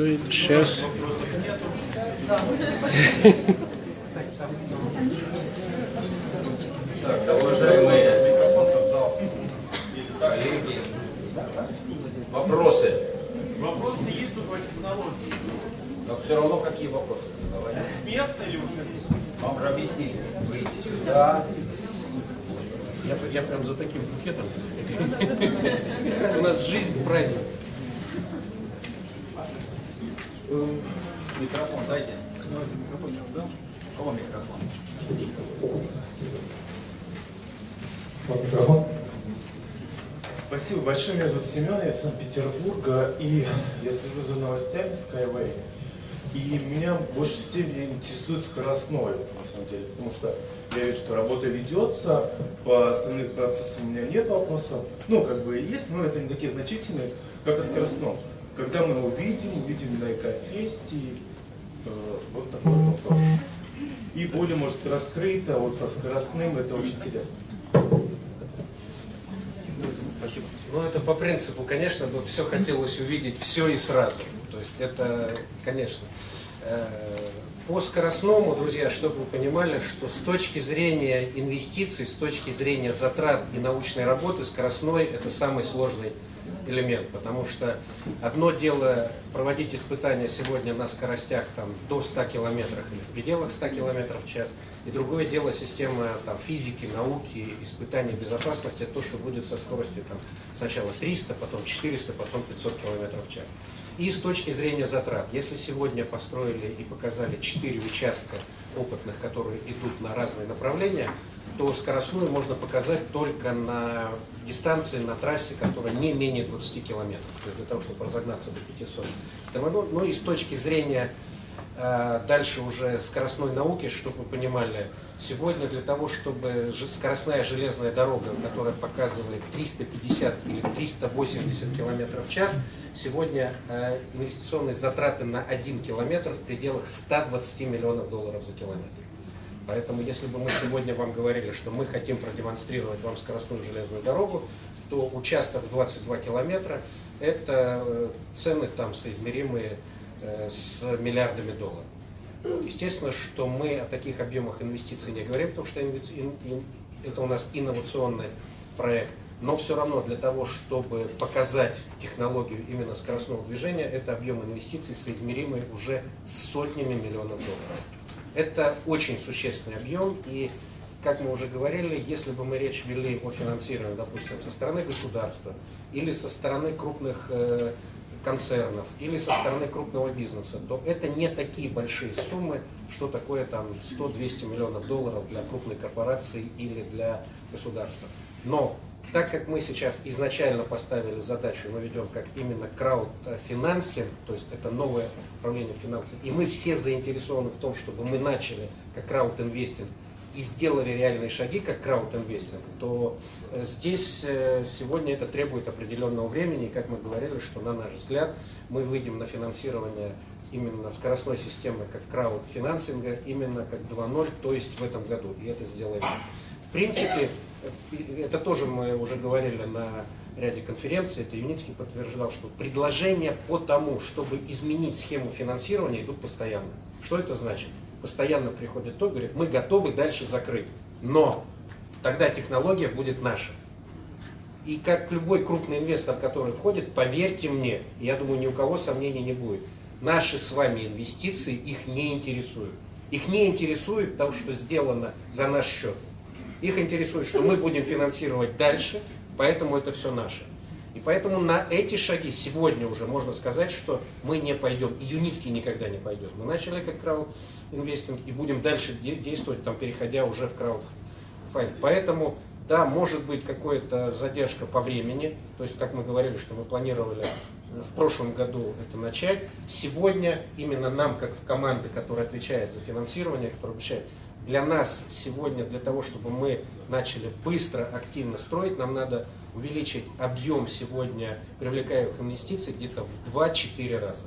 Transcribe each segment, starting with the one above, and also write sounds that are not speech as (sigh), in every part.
Сейчас. Так, уважаемые коллеги, вопросы? Вопросы есть тут по технологии. Но все равно какие вопросы? С места или? Вам же объяснили. Выйти сюда. Я, я прям за таким букетом. (laughs) У нас жизнь праздник. Микрофон дайте. Кого микрофон? Микрофон. Спасибо большое. Меня зовут Семен, я из Санкт-Петербурга, и я слежу за новостями Skyway. И меня в большей степени интересует скоростной, на самом деле, потому что я вижу, что работа ведется, по остальным процессам у меня нет вопросов. Ну, как бы и есть, но это не такие значительные, как о скоростном. Когда мы увидим, увидим на Экофесте, э, вот такой вопрос. И более, может, раскрыто, вот по скоростным, это очень интересно. Спасибо. Ну, это по принципу, конечно, бы все хотелось увидеть все и сразу. То есть это, конечно. Э, По скоростному, друзья, чтобы вы понимали, что с точки зрения инвестиций, с точки зрения затрат и научной работы, скоростной это самый сложный элемент, потому что одно дело проводить испытания сегодня на скоростях там, до 100 километров или в пределах 100 километров в час, и другое дело система там, физики, науки, испытаний безопасности, то, что будет со скоростью там, сначала 300, потом 400, потом 500 километров в час. И с точки зрения затрат, если сегодня построили и показали 4 участка опытных, которые идут на разные направления, то скоростную можно показать только на дистанции, на трассе, которая не менее 20 километров, то есть для того, чтобы разогнаться до 500. Ну, ну и с точки зрения э, дальше уже скоростной науки, чтобы вы понимали, сегодня для того, чтобы скоростная железная дорога, которая показывает 350 или 380 километров в час, сегодня э, инвестиционные затраты на 1 километр в пределах 120 миллионов долларов за километр. Поэтому, если бы мы сегодня вам говорили, что мы хотим продемонстрировать вам скоростную железную дорогу, то участок в 22 километра – это э, цены там соизмеримые э, с миллиардами долларов. Вот, Естественно, что мы о таких объемах инвестиций не говорим, потому что это у нас инновационный проект. Но все равно для того, чтобы показать технологию именно скоростного движения, это объем инвестиций, соизмеримый уже с сотнями миллионов долларов. Это очень существенный объем, и, как мы уже говорили, если бы мы речь вели о финансировании, допустим, со стороны государства или со стороны крупных э, концернов или со стороны крупного бизнеса, то это не такие большие суммы, что такое там 100-200 миллионов долларов для крупной корпорации или для государства. Но так как мы сейчас изначально поставили задачу, мы ведем как именно краудфинансинг, то есть это новое управление финансами, и мы все заинтересованы в том, чтобы мы начали как краудинвестинг и сделали реальные шаги как краудинвестинг, то э, здесь э, сегодня это требует определенного времени, и как мы говорили, что на наш взгляд мы выйдем на финансирование именно скоростной системы как краудфинансинга, именно как 2.0, то есть в этом году, и это сделаем. В принципе, это тоже мы уже говорили на ряде конференций, это Юницкий подтверждал, что предложения по тому, чтобы изменить схему финансирования, идут постоянно. Что это значит? Постоянно приходит тот, говорит, мы готовы дальше закрыть, но тогда технология будет наша. И как любой крупный инвестор, который входит, поверьте мне, я думаю, ни у кого сомнений не будет, наши с вами инвестиции их не интересуют. Их не интересует то, что сделано за наш счет. Их интересует, что мы будем финансировать дальше, поэтому это все наше. И поэтому на эти шаги сегодня уже можно сказать, что мы не пойдем, и Юницкий никогда не пойдет. Мы начали как краудинвестинг и будем дальше де- действовать, там, переходя уже в краудфайнд. Поэтому, да, может быть какая-то задержка по времени, то есть, как мы говорили, что мы планировали в прошлом году это начать. Сегодня именно нам, как в команде, которая отвечает за финансирование, которая отвечает, для нас сегодня, для того, чтобы мы начали быстро, активно строить, нам надо увеличить объем сегодня привлекаемых инвестиций где-то в 2-4 раза.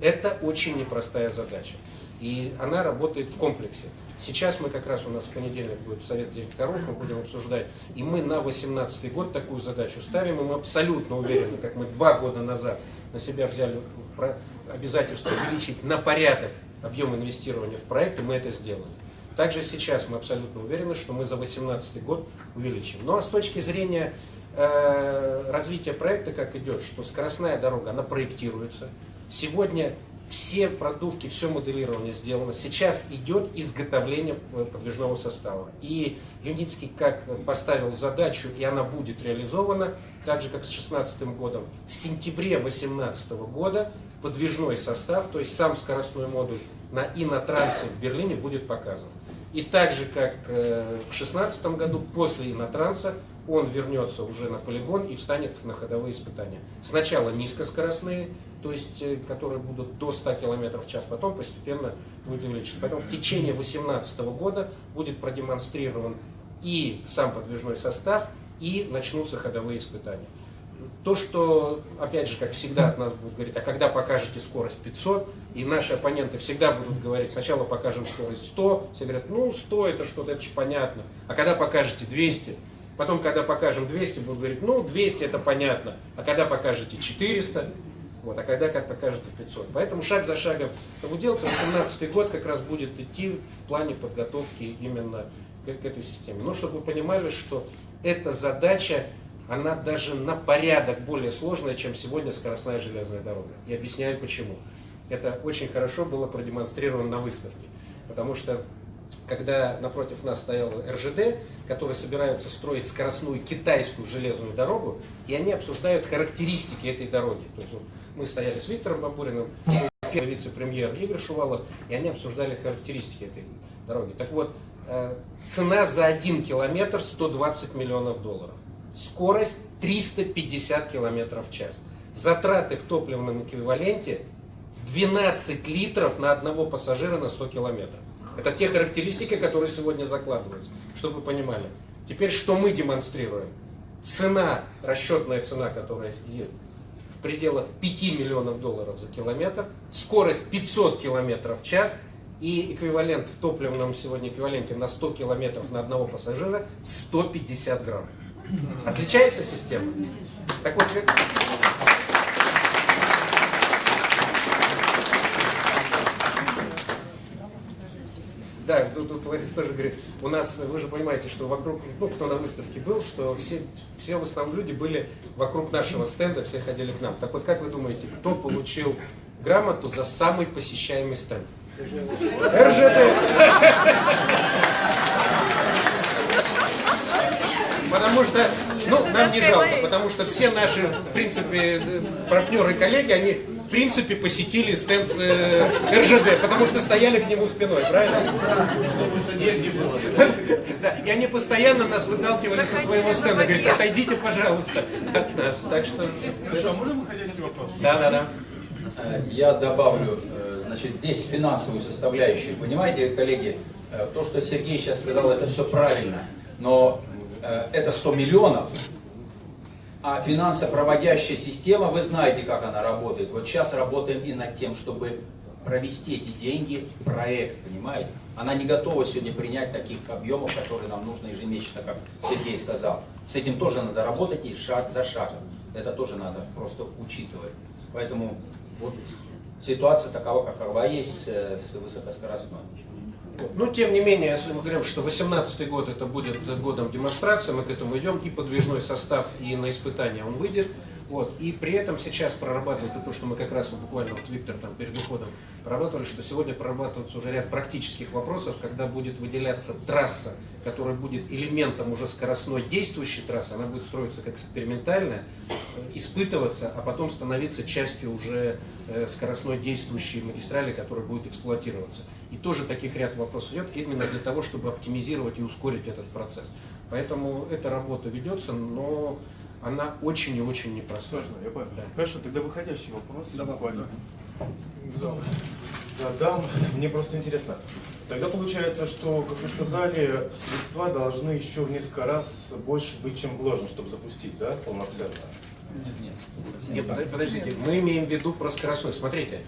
Это очень непростая задача. И она работает в комплексе. Сейчас мы как раз у нас в понедельник будет совет директоров, мы будем обсуждать. И мы на 2018 год такую задачу ставим, и мы абсолютно уверены, как мы два года назад на себя взяли обязательство увеличить на порядок объем инвестирования в проект, и мы это сделали. Также сейчас мы абсолютно уверены, что мы за 2018 год увеличим. А с точки зрения э, развития проекта, как идет, что скоростная дорога, она проектируется. Сегодня все продувки, все моделирование сделано. Сейчас идет изготовление э, подвижного состава. И Юницкий как поставил задачу, и она будет реализована, так же как с 2016 годом, в сентябре 2018 года подвижной состав, то есть сам скоростной модуль на инотрансе в Берлине будет показан. И так же, как э, в 2016 году, после инотранса, он вернется уже на полигон и встанет на ходовые испытания. Сначала низкоскоростные, то есть, э, которые будут до 100 км в час, потом постепенно будет увеличиваться. Поэтому в течение 2018 года будет продемонстрирован и сам подвижной состав, и начнутся ходовые испытания. То, что, опять же, как всегда от нас будут говорить, а когда покажете скорость 500, и наши оппоненты всегда будут говорить, сначала покажем скорость 100, все говорят, ну 100 это что-то, это же понятно, а когда покажете 200, потом когда покажем 200, будут говорить, ну 200 это понятно, а когда покажете 400, вот, а когда как покажете 500. Поэтому шаг за шагом. Это будет делать, 2018 год как раз будет идти в плане подготовки именно к, к этой системе. Но чтобы вы понимали, что эта задача она даже на порядок более сложная, чем сегодня скоростная железная дорога. И объясняю почему. Это очень хорошо было продемонстрировано на выставке. Потому что когда напротив нас стоял РЖД, которые собираются строить скоростную китайскую железную дорогу, и они обсуждают характеристики этой дороги. То есть вот, мы стояли с Виктором Бабуриным, первый вице-премьер Игорь Шувалов, и они обсуждали характеристики этой дороги. Так вот, э, цена за один километр 120 миллионов долларов скорость 350 км в час. Затраты в топливном эквиваленте 12 литров на одного пассажира на 100 километров. Это те характеристики, которые сегодня закладываются, чтобы вы понимали. Теперь что мы демонстрируем? Цена, расчетная цена, которая в пределах 5 миллионов долларов за километр, скорость 500 километров в час и эквивалент в топливном сегодня эквиваленте на 100 километров на одного пассажира 150 грамм. Отличается система? Так вот. Да, тут, тут Ларис тоже говорит, у нас, вы же понимаете, что вокруг, ну, кто на выставке был, что все, все в основном люди были вокруг нашего стенда, все ходили к нам. Так вот, как вы думаете, кто получил грамоту за самый посещаемый стенд? РЖД! Потому что, ну, нам не жалко, потому что все наши, в принципе, партнеры и коллеги, они, в принципе, посетили стенд э, РЖД, потому что стояли к нему спиной, правильно? Да, и они постоянно нас выталкивали со своего стенда, говорят, отойдите, пожалуйста, от нас. Так что... Хорошо, а можно выходящий вопрос? Да, да, да. Я добавлю, э, значит, здесь финансовую составляющую. Понимаете, коллеги, э, то, что Сергей сейчас сказал, это все правильно. Но это 100 миллионов, а финансопроводящая система, вы знаете, как она работает. Вот сейчас работаем и над тем, чтобы провести эти деньги в проект, понимаете? Она не готова сегодня принять таких объемов, которые нам нужно ежемесячно, как Сергей сказал. С этим тоже надо работать и шаг за шагом. Это тоже надо просто учитывать. Поэтому вот ситуация такова, какова есть с, с высокоскоростной. Ну, тем не менее, если мы говорим, что 2018 год это будет годом демонстрации, мы к этому идем, и подвижной состав, и на испытание он выйдет. Вот. И при этом сейчас прорабатывают то, что мы как раз вот буквально вот Виктор там перед уходом прорабатывали, что сегодня прорабатывается уже ряд практических вопросов, когда будет выделяться трасса, которая будет элементом уже скоростной действующей трассы, она будет строиться как экспериментальная, испытываться, а потом становиться частью уже э, скоростной действующей магистрали, которая будет эксплуатироваться. И тоже таких ряд вопросов идет именно для того, чтобы оптимизировать и ускорить этот процесс. Поэтому эта работа ведется, но она очень и очень непростая. Сложно, я понял. Да. Хорошо, тогда выходящий вопрос. Да, буквально. Задам, мне просто интересно. Тогда получается, что, как вы сказали, средства должны еще в несколько раз больше быть, чем вложено, чтобы запустить, да, полноценно? Нет, Нет, подождите, подождите, мы имеем в виду про скоростной. Смотрите,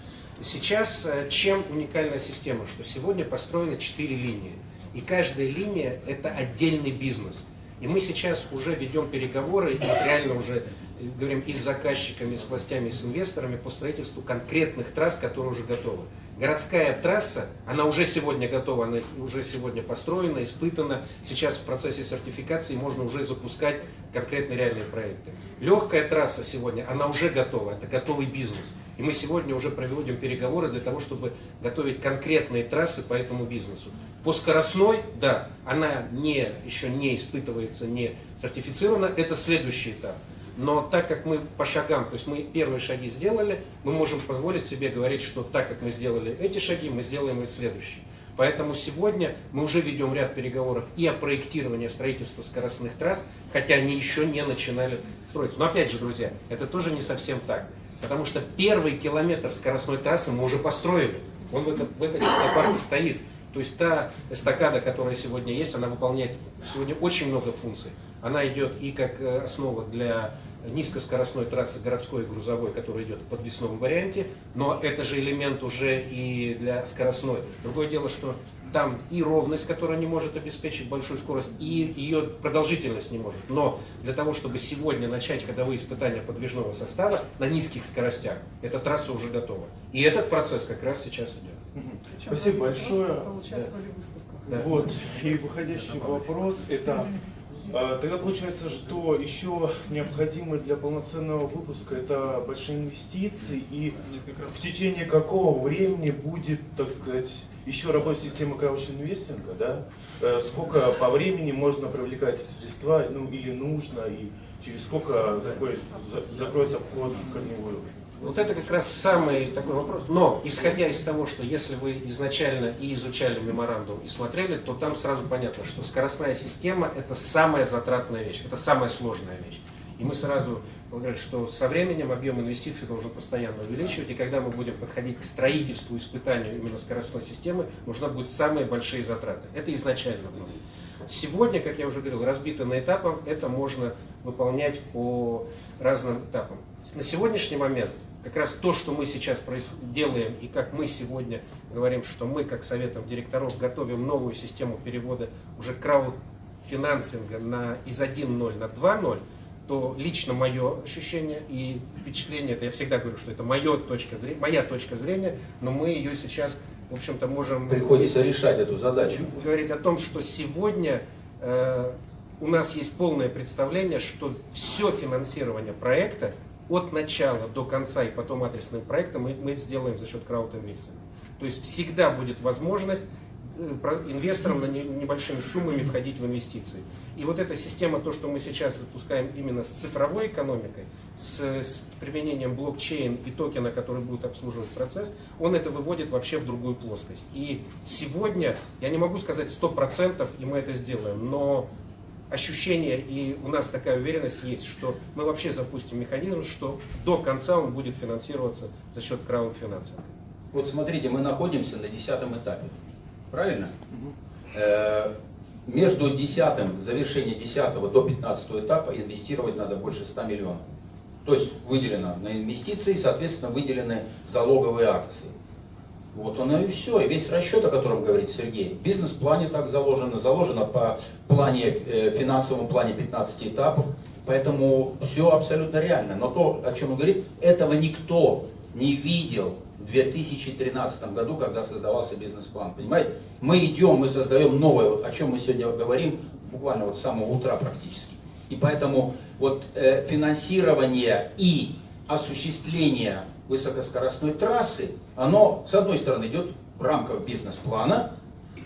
сейчас э, чем уникальная система, что сегодня построено 4 линии. И каждая линия это отдельный бизнес. И мы сейчас уже ведем переговоры, и реально уже говорим и с заказчиками, и с властями, и с инвесторами по строительству конкретных трасс, которые уже готовы. Городская трасса, она уже сегодня готова, она уже сегодня построена, испытана. Сейчас в процессе сертификации можно уже запускать конкретные реальные проекты. Легкая трасса сегодня, она уже готова, это готовый бизнес. И мы сегодня уже проводим переговоры для того, чтобы готовить конкретные трассы по этому бизнесу. По скоростной, да, она не, еще не испытывается, не сертифицирована, это следующий этап. Но так как мы по шагам, то есть мы первые шаги сделали, мы можем позволить себе говорить, что так как мы сделали эти шаги, мы сделаем и следующие. Поэтому сегодня мы уже ведем ряд переговоров и о проектировании строительства скоростных трасс, хотя они еще не начинали строиться. Но опять же, друзья, это тоже не совсем так. Потому что первый километр скоростной трассы мы уже построили. Он в, этом, в этой технопарке стоит. То есть та эстакада, которая сегодня есть, она выполняет сегодня очень много функций. Она идет и как э, основа для низкоскоростной трассы городской и грузовой, которая идет в подвесном варианте, но это же элемент уже и для скоростной. Другое дело, что там и ровность, которая не может обеспечить большую скорость, и ее продолжительность не может. Но для того, чтобы сегодня начать ходовые испытания подвижного состава на низких скоростях, эта трасса уже готова. И этот процесс как раз сейчас идет. Спасибо большое. Участвовали в выставках. Да. Вот, и выходящий вопрос, это а, тогда получается, что еще необходимо для полноценного выпуска это большие инвестиции и в течение какого времени будет, так сказать, еще работать система краудинвестинга, да? Э, Сколько по времени можно привлекать средства, ну или нужно, и через сколько закроется, за- закроется вход в корневую? Вот это как раз самый такой вопрос. Но, исходя из того, что если вы изначально и изучали меморандум и смотрели, то там сразу понятно, что скоростная система это самая затратная вещь, это самая сложная вещь. И мы сразу говорим, что со временем объем инвестиций должен постоянно увеличивать, и когда мы будем подходить к строительству, испытанию именно скоростной системы, нужны будут самые большие затраты. Это изначально было. Сегодня, как я уже говорил, разбито на этапы, это можно выполнять по разным этапам. На сегодняшний момент как раз то, что мы сейчас делаем, и как мы сегодня говорим, что мы, как Советом директоров, готовим новую систему перевода уже краудфинансинга на, из 1.0 на 2.0, то лично мое ощущение и впечатление, это я всегда говорю, что это моя точка зрения, моя точка зрения, но мы ее сейчас, в общем-то, можем Приходится решать эту задачу. говорить о том, что сегодня э, у нас есть полное представление, что все финансирование проекта от начала до конца и потом адресным проектом мы, мы сделаем за счет краудинвестинга. То есть всегда будет возможность э, инвесторам на не- небольшими суммами входить в инвестиции. И вот эта система, то, что мы сейчас запускаем именно с цифровой экономикой, с, с применением блокчейн и токена, который будет обслуживать процесс, он это выводит вообще в другую плоскость. И сегодня, я не могу сказать 100%, и мы это сделаем, но ощущение и у нас такая уверенность есть, что мы вообще запустим механизм, что до конца он будет финансироваться за счет краудфинансинга. Вот смотрите, мы находимся на десятом этапе. Правильно? Э, Между десятым, завершением десятого до пятнадцатого этапа инвестировать надо больше 100 миллионов. То есть выделено на инвестиции, соответственно, выделены залоговые акции. Вот оно и все, и весь расчет, о котором говорит Сергей. В бизнес-плане так заложено, заложено по плане, э, финансовом плане 15 этапов, поэтому все абсолютно реально. Но то, о чем он говорит, этого никто не видел в 2013 году, когда создавался бизнес-план. Понимаете? Мы идем, мы создаем новое, вот о чем мы сегодня говорим, буквально вот с самого утра практически. И поэтому вот э, финансирование и осуществление высокоскоростной трассы, оно, с одной стороны, идет в рамках бизнес-плана,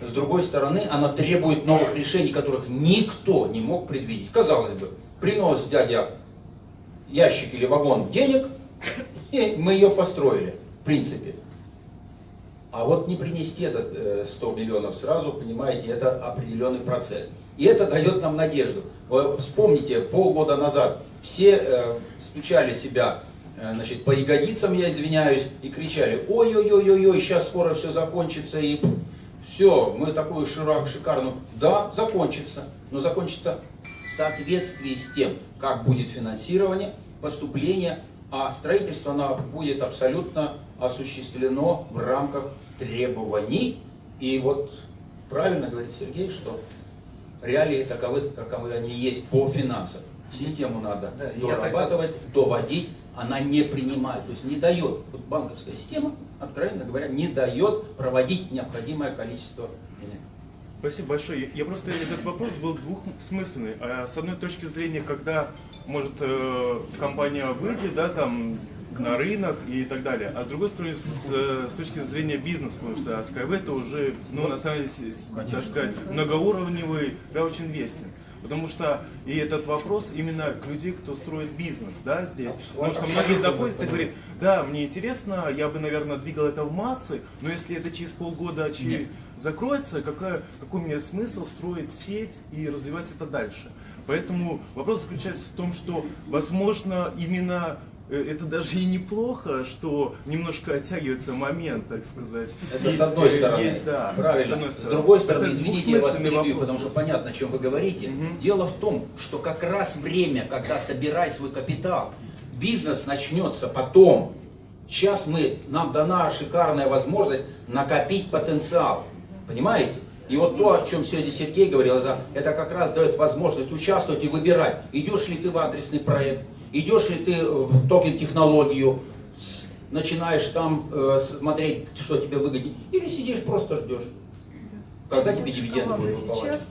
с другой стороны, она требует новых решений, которых никто не мог предвидеть. Казалось бы, принес дядя ящик или вагон денег, и мы ее построили, в принципе. А вот не принести этот э, 100 миллионов сразу, понимаете, это определенный процесс. И это дает нам надежду. Вы Вспомните, полгода назад все э, стучали себя э, значит, по ягодицам, я извиняюсь, и кричали, ой-ой-ой-ой, сейчас скоро все закончится, и все, мы такую широк, шикарную... Да, закончится, но закончится в соответствии с тем, как будет финансирование, поступление, а строительство оно будет абсолютно осуществлено в рамках требований. И вот правильно говорит Сергей, что реалии таковы, каковы они есть по финансам. систему надо Да, дорабатывать, доводить, она не принимает, то есть не дает, вот банковская система, откровенно говоря, не дает проводить необходимое количество денег. Спасибо большое. Я просто этот вопрос был двухсмысленный. А С одной точки зрения, когда может э, компания выйдет, да, там на рынок и так далее. А с другой стороны, с, э, с точки зрения бизнеса, потому что Skyway это уже, ну, на самом деле, так сказать, многоуровневый краудинвестинг. Потому что и этот вопрос именно к людей, кто строит бизнес, да, здесь. Потому что многие заходят и говорят, да, мне интересно, я бы, наверное, двигал это в массы, но если это через полгода Нет. закроется, какая, какой мне смысл строить сеть и развивать это дальше? Поэтому вопрос заключается в том, что, возможно, именно это даже и неплохо, что немножко оттягивается момент, так сказать. Это И, с одной э, стороны. есть, да, Правильно. с одной С стороны. другой стороны, Это извините, я вас перебью, вопрос. потому что понятно, о чем вы говорите. Мгм. Дело в том, что как раз время, когда собирай свой капитал, бизнес начнется потом. Сейчас мы, нам дана шикарная возможность накопить потенциал. Понимаете? И вот то, о чем сегодня Сергей говорил, это как раз дает возможность участвовать и выбирать, идешь ли ты в адресный проект, идешь ли ты в токен-технологию, начинаешь там э, смотреть, что тебе выгоднее, или сидишь просто ждешь. Когда тебе дивиденды будут выплывать?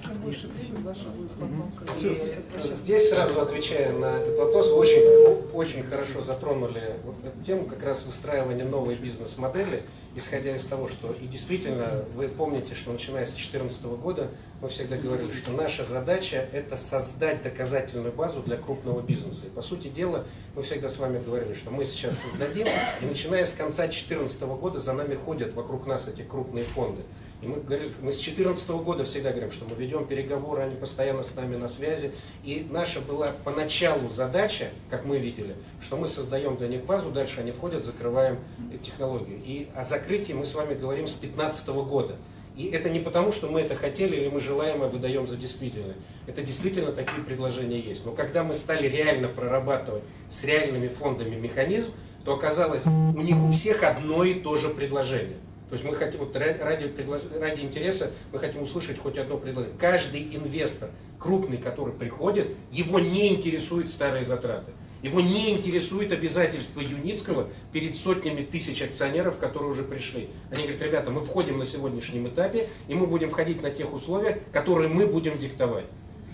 Здесь сразу отвечая на этот вопрос, вы очень, очень хорошо затронули вот эту тему как раз выстраивания новой бизнес-модели, исходя из того, что и действительно вы помните, что начиная с 2014 года мы всегда говорили, что наша задача это создать доказательную базу для крупного бизнеса. И по сути дела мы всегда с вами говорили, что мы сейчас создадим, и начиная с конца 2014 года за нами ходят вокруг нас эти крупные фонды. И мы, говорили, мы с 2014 года всегда говорим, что мы ведем переговоры, они постоянно с нами на связи. И наша была поначалу задача, как мы видели, что мы создаем для них базу, дальше они входят, закрываем технологию. И о закрытии мы с вами говорим с 2015 года. И это не потому, что мы это хотели или мы желаемое выдаем за действительное. Это действительно такие предложения есть. Но когда мы стали реально прорабатывать с реальными фондами механизм, то оказалось, у них у всех одно и то же предложение. То есть мы хотим, вот ра- ради, ради интереса, мы хотим услышать хоть одно предложение. Каждый инвестор, крупный, который приходит, его не интересуют старые затраты. Его не интересует обязательства Юницкого перед сотнями тысяч акционеров, которые уже пришли. Они говорят, ребята, мы входим на сегодняшнем этапе, и мы будем входить на тех условиях, которые мы будем диктовать.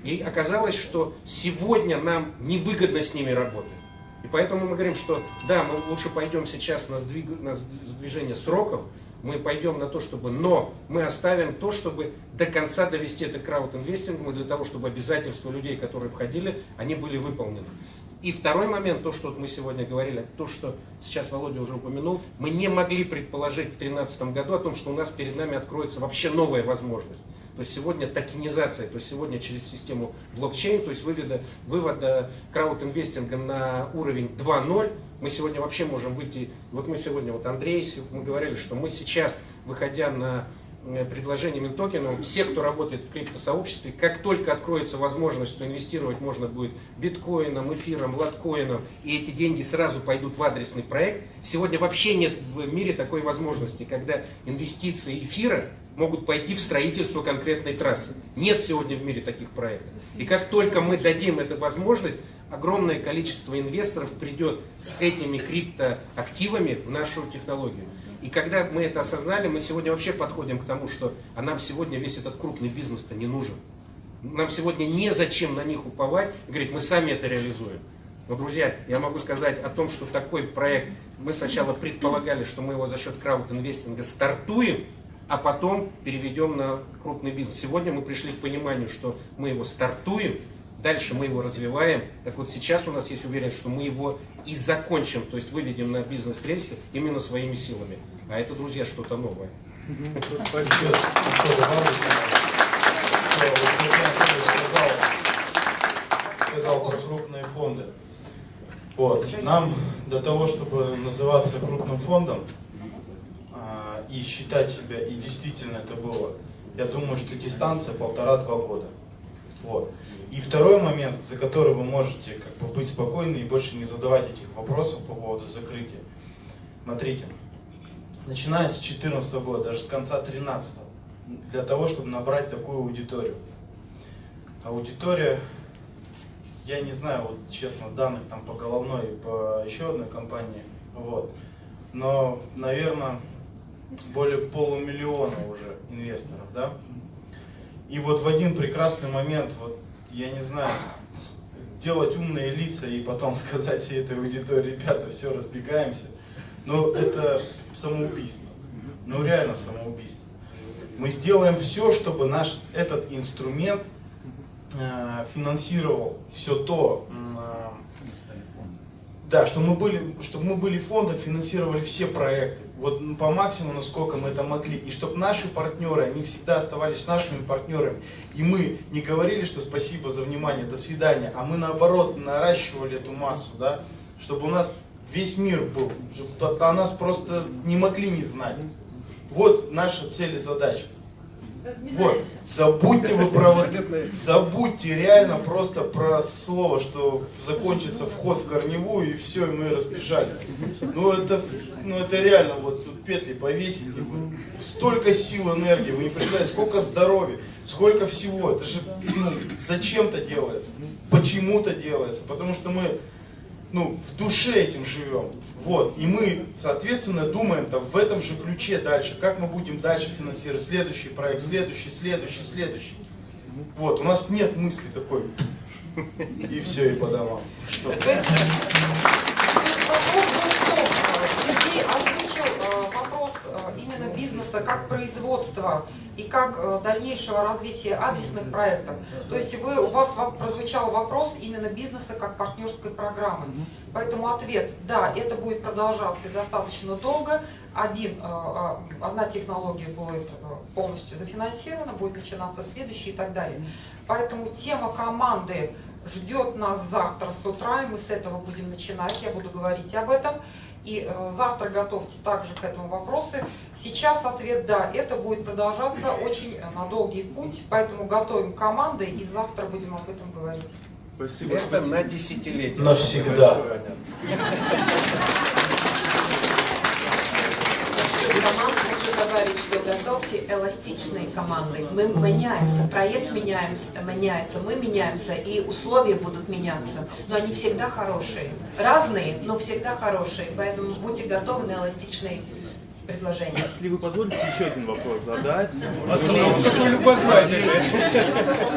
И оказалось, что сегодня нам невыгодно с ними работать. И поэтому мы говорим, что да, мы лучше пойдем сейчас на, сдвиг- на сдвижение сроков, мы пойдем на то, чтобы, но мы оставим то, чтобы до конца довести это к краудинвестингу, для того, чтобы обязательства людей, которые входили, они были выполнены. И второй момент, то, что мы сегодня говорили, то, что сейчас Володя уже упомянул, мы не могли предположить в 2013 году о том, что у нас перед нами откроется вообще новая возможность. То есть сегодня токенизация, то есть сегодня через систему блокчейн, то есть вывода, вывода краудинвестинга на уровень 2.0, мы сегодня вообще можем выйти, вот мы сегодня, вот Андрей, мы говорили, что мы сейчас, выходя на э, предложениями токенов, все, кто работает в криптосообществе, как только откроется возможность, что инвестировать можно будет биткоином, эфиром, латкоином, и эти деньги сразу пойдут в адресный проект, сегодня вообще нет в мире такой возможности, когда инвестиции эфира могут пойти в строительство конкретной трассы. Нет сегодня в мире таких проектов. И как только мы дадим эту возможность, огромное количество инвесторов придет с этими криптоактивами в нашу технологию. И когда мы это осознали, мы сегодня вообще подходим к тому, что а нам сегодня весь этот крупный бизнес-то не нужен. Нам сегодня незачем на них уповать и говорить, мы сами это реализуем. Но, друзья, я могу сказать о том, что такой проект, мы сначала предполагали, что мы его за счет краудинвестинга стартуем, а потом переведем на крупный бизнес. Сегодня мы пришли к пониманию, что мы его стартуем, дальше мы его развиваем. Так вот сейчас у нас есть уверенность, что мы его и закончим, то есть выведем на бизнес-рельсы именно своими силами. А это, друзья, что-то новое. Сказал про крупные фонды. Вот. Нам для того, чтобы называться крупным фондом а, и считать себя, и действительно это было, я думаю, что дистанция полтора-два года. Вот. И второй момент, за который вы можете как бы быть спокойны и больше не задавать этих вопросов по поводу закрытия. Смотрите, начиная с 2014 года, даже с конца 2013, для того, чтобы набрать такую аудиторию. Аудитория я не знаю, вот честно, данных там по головной и по еще одной компании, вот. Но, наверное, более полумиллиона уже инвесторов, да? И вот в один прекрасный момент, вот, я не знаю, делать умные лица и потом (laughs) сказать всей этой аудитории, ребята, все, разбегаемся, ну, это самоубийство. Ну, реально самоубийство. Мы сделаем все, чтобы наш этот инструмент э, финансировал все то, э, да, чтобы мы были, чтобы мы были фондом, финансировали все проекты. Вот м, по максимуму, насколько мы это могли. И чтобы наши партнеры, они всегда оставались нашими партнерами. И мы не говорили, что спасибо за внимание, до свидания, а мы наоборот наращивали эту массу, да, чтобы у нас весь мир был, чтобы о нас просто не могли не знать. Вот наша цель и задача. Вот, забудьте вы про забудьте реально просто про слово, что закончится вход в корневую и все, и мы разбежались. Ну это, ну это реально вот тут петли повесить, столько сил, энергии, вы не представляете, сколько здоровья, сколько всего. Это же ну, зачем-то делается, почему-то делается, потому что мы ну, в душе этим живем. Вот. И мы, соответственно, думаем там, в этом же ключе дальше, как мы будем дальше финансировать следующий проект, следующий, следующий, следующий. Вот, у нас нет мысли такой, и все, и по домам. Что? Э, Сергей озвучил э, вопрос э, именно бизнеса как производства и как э, дальнейшего развития адресных проектов. То есть вы, у вас прозвучал вопрос именно бизнеса как партнерской программы. Поэтому ответ, да, это будет продолжаться достаточно долго. Один, э, э, одна технология будет полностью зафинансирована, будет начинаться следующая и так далее. Поэтому тема команды ждет нас завтра с утра, и мы с этого будем начинать, я буду говорить об этом. И э, завтра готовьте также к этому вопросы. Сейчас ответ да, это будет продолжаться очень э, на долгий путь, поэтому готовим команды и завтра будем об этом говорить. Спасибо. Это спасибо. на десятилетие. Навсегда. Большое, Аня. Команд хочу добавить, что готовьте эластичные команды. Мы меняемся, проект меняемся, меняется, мы меняемся, и условия будут меняться. Но они всегда хорошие. Разные, но всегда хорошие. Поэтому будьте готовы на эластичные предложения. Если вы позволите еще один вопрос задать.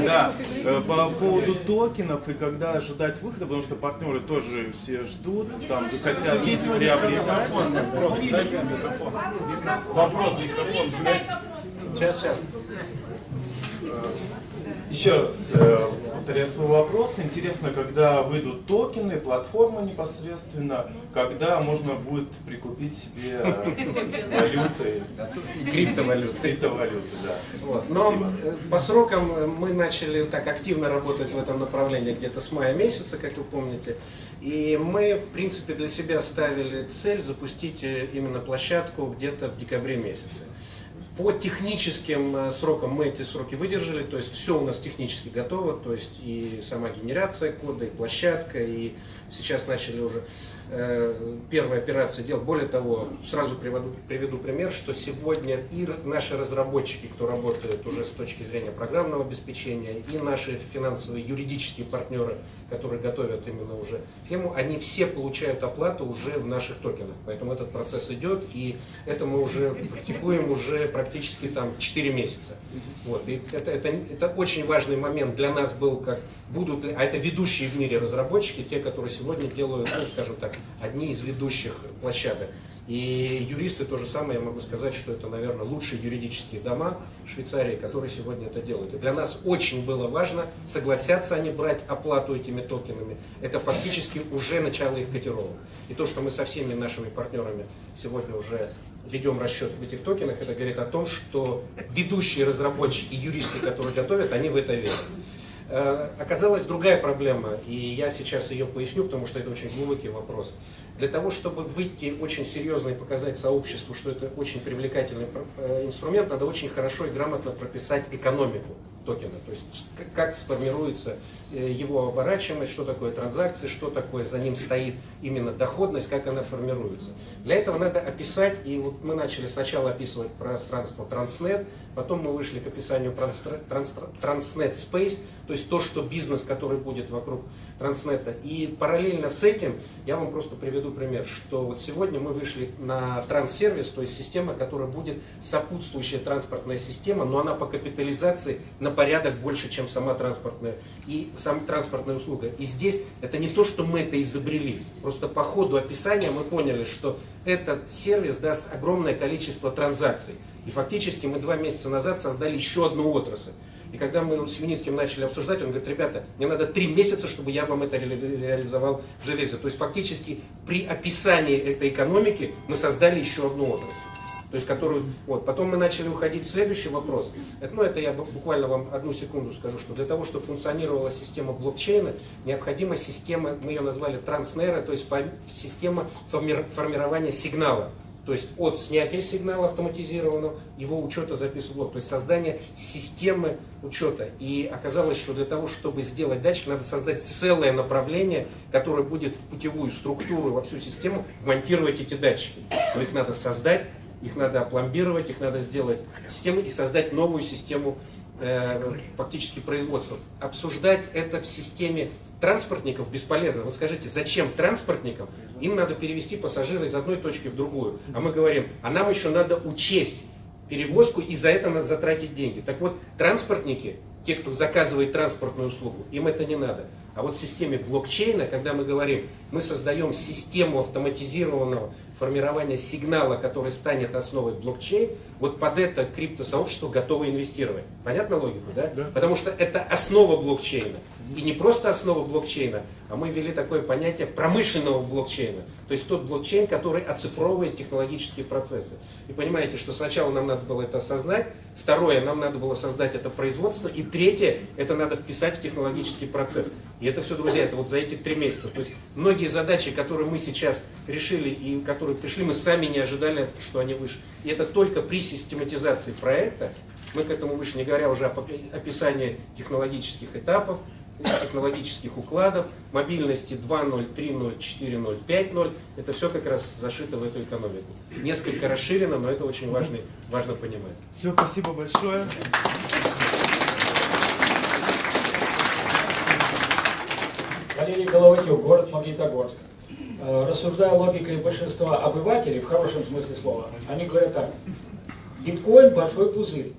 Да, э, по поводу токенов и когда ожидать выхода, потому что партнеры тоже все ждут, там хотят приобретать. Вопрос, микрофон. Сейчас, сейчас. Еще раз э, повторяю свой вопрос. Интересно, когда выйдут токены, платформа непосредственно, когда можно будет прикупить себе э, валюты, Криптовалюты. криптовалюты, да. Вот. Но Спасибо. э, по срокам мы начали так активно работать в этом направлении где-то с мая месяца, как вы помните. И мы, в принципе, для себя ставили цель запустить именно площадку где-то в декабре месяце. По техническим э, срокам мы эти сроки выдержали, то есть все у нас технически готово, то есть и сама генерация кода, и площадка, и сейчас начали уже э, первые операции делать. Более того, сразу приведу, приведу пример, что сегодня и наши разработчики, кто работает уже с точки зрения программного обеспечения, и наши финансовые юридические партнеры, которые готовят именно уже схему, они все получают оплату уже в наших токенах. Поэтому этот процесс идет, и это мы уже практикуем уже практически там 4 месяца. Вот. И это, это, это очень важный момент для нас был, как будут а это ведущие в мире разработчики, те, которые сегодня делают, ну, скажем так, одни из ведущих площадок. И юристы то же самое, я могу сказать, что это, наверное, лучшие юридические дома в Швейцарии, которые сегодня это делают. И для нас очень было важно, согласятся они брать оплату этими токенами. Это фактически уже начало их котировок. И то, что мы со всеми нашими партнерами сегодня уже ведем расчет в этих токенах, это говорит о том, что ведущие разработчики, юристы, которые готовят, они в это верят. Э, Оказалась другая проблема, и я сейчас ее поясню, потому что это очень глубокий вопрос. Для того, чтобы выйти очень серьезно и показать сообществу, что это очень привлекательный э, инструмент, надо очень хорошо и грамотно прописать экономику. То токена. То есть как сформируется э, его оборачиваемость, что такое транзакции, что такое за ним стоит именно доходность, как она формируется. Для этого надо описать, и вот мы начали сначала описывать пространство Transnet, потом мы вышли к описанию Transnet Space, то есть то, что бизнес, который будет вокруг Транснета. И параллельно с этим я вам просто приведу пример, что вот сегодня мы вышли на транссервис, то есть система, которая будет сопутствующая транспортная система, но она по капитализации на порядок больше, чем сама транспортная и сам транспортная услуга. И здесь это не то, что мы это изобрели, просто по ходу описания мы поняли, что этот сервис даст огромное количество транзакций. И фактически мы два месяца назад создали еще одну отрасль. И когда мы с Юницким начали обсуждать, он говорит, ребята, мне надо три месяца, чтобы я вам это ре- ре- реализовал в железе. То есть фактически при описании этой экономики мы создали еще одну отрасль. То есть которую, вот, потом мы начали уходить в следующий вопрос. Это, ну, это я бу- буквально вам одну секунду скажу, что для того, чтобы функционировала система блокчейна, необходима система, мы ее назвали транснейра, то есть система форми- формирования сигнала. То есть от снятия сигнала автоматизированного, его учета записи в блок, то есть создание системы учета. И оказалось, что для того, чтобы сделать датчик, надо создать целое направление, которое будет в путевую структуру, во всю систему вмонтировать эти датчики. Но их надо создать, их надо опломбировать, их надо сделать системой и создать новую систему э, фактически производства. Обсуждать это в системе транспортников бесполезно. Вот скажите, зачем транспортникам? Им надо перевести пассажира из одной точки в другую. А мы говорим, а нам еще надо учесть перевозку и за это надо затратить деньги. Так вот, транспортники, те, кто заказывает транспортную услугу, им это не надо. А вот в системе блокчейна, когда мы говорим, мы создаем систему автоматизированного формирования сигнала, который станет основой блокчейн, вот под это криптосообщество готово инвестировать. Понятна логика, да? Да. Потому что это основа блокчейна. И не просто основа блокчейна, а мы ввели такое понятие промышленного блокчейна. То есть тот блокчейн, который оцифровывает технологические процессы. И понимаете, что сначала нам надо было это осознать, второе, нам надо было создать это производство, и третье, это надо вписать в технологический процесс. И это все, друзья, это вот за эти три месяца. То есть многие задачи, которые мы сейчас решили и которые пришли, мы сами не ожидали, что они вышли. И это только при систематизации проекта, мы к этому вышли, не говоря уже о описании технологических этапов, технологических укладов, мобильности 2.0, 3.0, 4.0, 5.0. Это все как раз зашито в эту экономику. Несколько расширено, но это очень важно, важно понимать. Все, спасибо большое. Валерий Головатюк, город Магнитогорск. Э, Рассуждая логикой большинства обывателей, в хорошем смысле слова, они говорят так. Биткоин большой пузырь.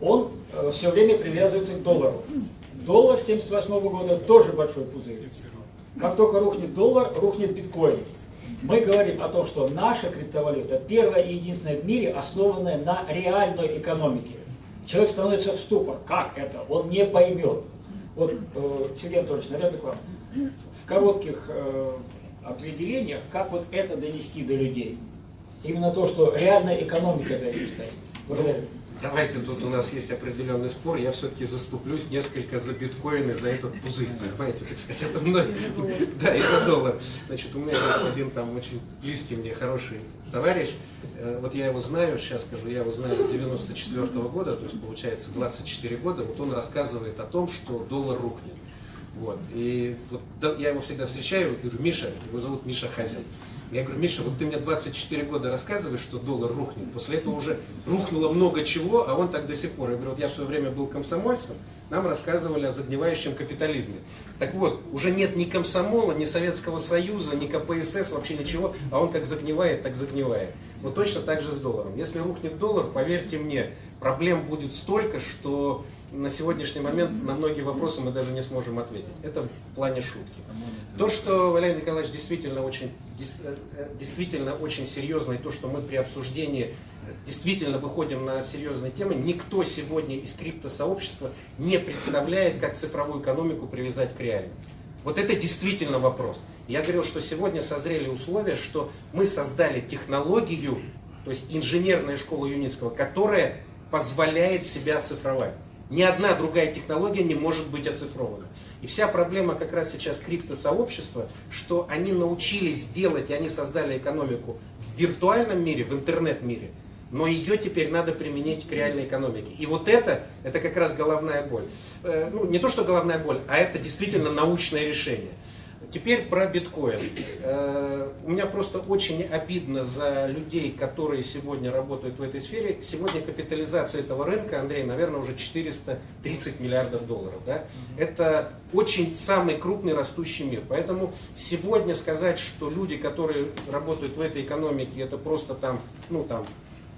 Он все время привязывается к доллару. Доллар с 1978 года тоже большой пузырь. Как только рухнет доллар, рухнет биткоин. Мы говорим о том, что наша криптовалюта первая и единственная в мире, основанная на реальной экономике. Человек становится в ступор. Как это? Он не поймет. Вот, э, Сергей Анатольевич, наверное, к вам. В коротких э, определениях, как вот это донести до людей. Именно то, что реальная экономика за этим стоит. Благодарю. Давайте тут у нас есть определенный спор, я все-таки заступлюсь несколько за биткоин и за этот пузырь, понимаете, это многие, да, за доллар. Значит, у меня есть один там очень близкий мне хороший товарищ, Э, вот я его знаю, сейчас скажу, я его знаю с 94 года, то есть получается 24 года, вот он рассказывает о том, что доллар рухнет. Вот. И вот я его всегда встречаю, говорю, Миша, его зовут Миша Хазин. Я говорю, Миша, вот ты мне 24 года рассказываешь, что доллар рухнет. После этого уже рухнуло много чего, а он так до сих пор. Я говорю, вот я в свое время был комсомольцем, нам рассказывали о загнивающем капитализме. Так вот, уже нет ни комсомола, ни Советского Союза, ни КПСС, вообще ничего, а он как загнивает, так загнивает. Вот точно так же с долларом. Если рухнет доллар, поверьте мне, проблем будет столько, что на сегодняшний момент на многие вопросы мы даже не сможем ответить. Это в плане шутки. То, что Валерий Николаевич действительно очень, э, э, действительно очень серьезно, и то, что мы при обсуждении действительно выходим на серьезные темы, никто сегодня из криптосообщества не представляет, как цифровую экономику привязать к реальной. Вот это действительно вопрос. Я говорил, что сегодня созрели условия, что мы создали технологию, то есть инженерная школа Юницкого, которая позволяет себя оцифровать. Ни одна другая технология не может быть оцифрована. И вся проблема как раз сейчас криптосообщества, что они научились делать, и они создали экономику в виртуальном мире, в интернет-мире, но ее теперь надо применить к реальной экономике. И вот это, это как раз головная боль. Э, ну, не то, что головная боль, а это действительно научное решение. Теперь про биткоин. Э, у меня просто очень обидно за людей, которые сегодня работают в этой сфере. Сегодня капитализация этого рынка, Андрей, наверное, уже 430 миллиардов долларов. Да? Это очень самый крупный растущий мир. Поэтому сегодня сказать, что люди, которые работают в этой экономике, это просто там, ну там,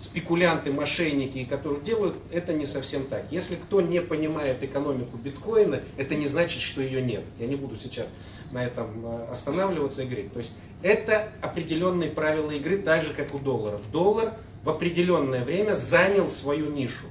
спекулянты, мошенники, которые делают, это не совсем так. Если кто не понимает экономику биткоина, это не значит, что ее нет. Я не буду сейчас на этом э, останавливаться и говорить. То есть это определенные правила игры, так же как у доллара. Доллар в определенное время занял свою нишу.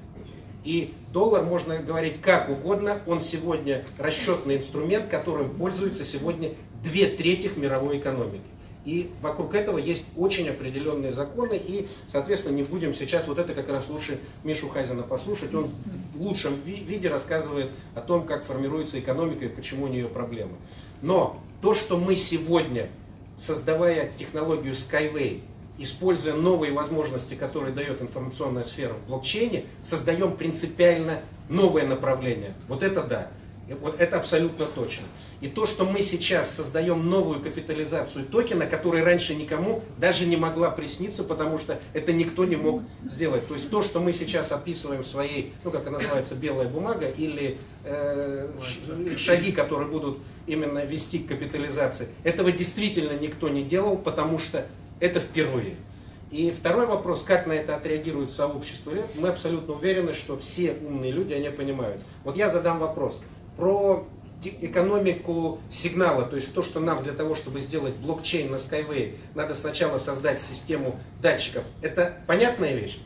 И доллар, можно говорить как угодно, он сегодня расчетный инструмент, которым пользуется сегодня две трети мировой экономики. И вокруг этого есть очень определенные законы, и, соответственно, не будем сейчас, вот это как раз лучше Мишу Хайзена послушать, он в лучшем виде рассказывает о том, как формируется экономика и почему у нее проблемы. Но то, что мы сегодня, создавая технологию Skyway, используя новые возможности, которые дает информационная сфера в блокчейне, создаем принципиально новое направление. Вот это да. Вот это абсолютно точно. И то, что мы сейчас создаем новую капитализацию токена, которая раньше никому даже не могла присниться, потому что это никто не мог сделать. То есть то, что мы сейчас описываем в своей, ну как она называется, белая бумага, или э, шаги, которые будут именно вести к капитализации, этого действительно никто не делал, потому что это впервые. И второй вопрос, как на это отреагирует сообщество Мы абсолютно уверены, что все умные люди, они понимают. Вот я задам вопрос про экономику сигнала, то есть то, что нам для того, чтобы сделать блокчейн на Skyway, надо сначала создать систему датчиков. Это понятная вещь?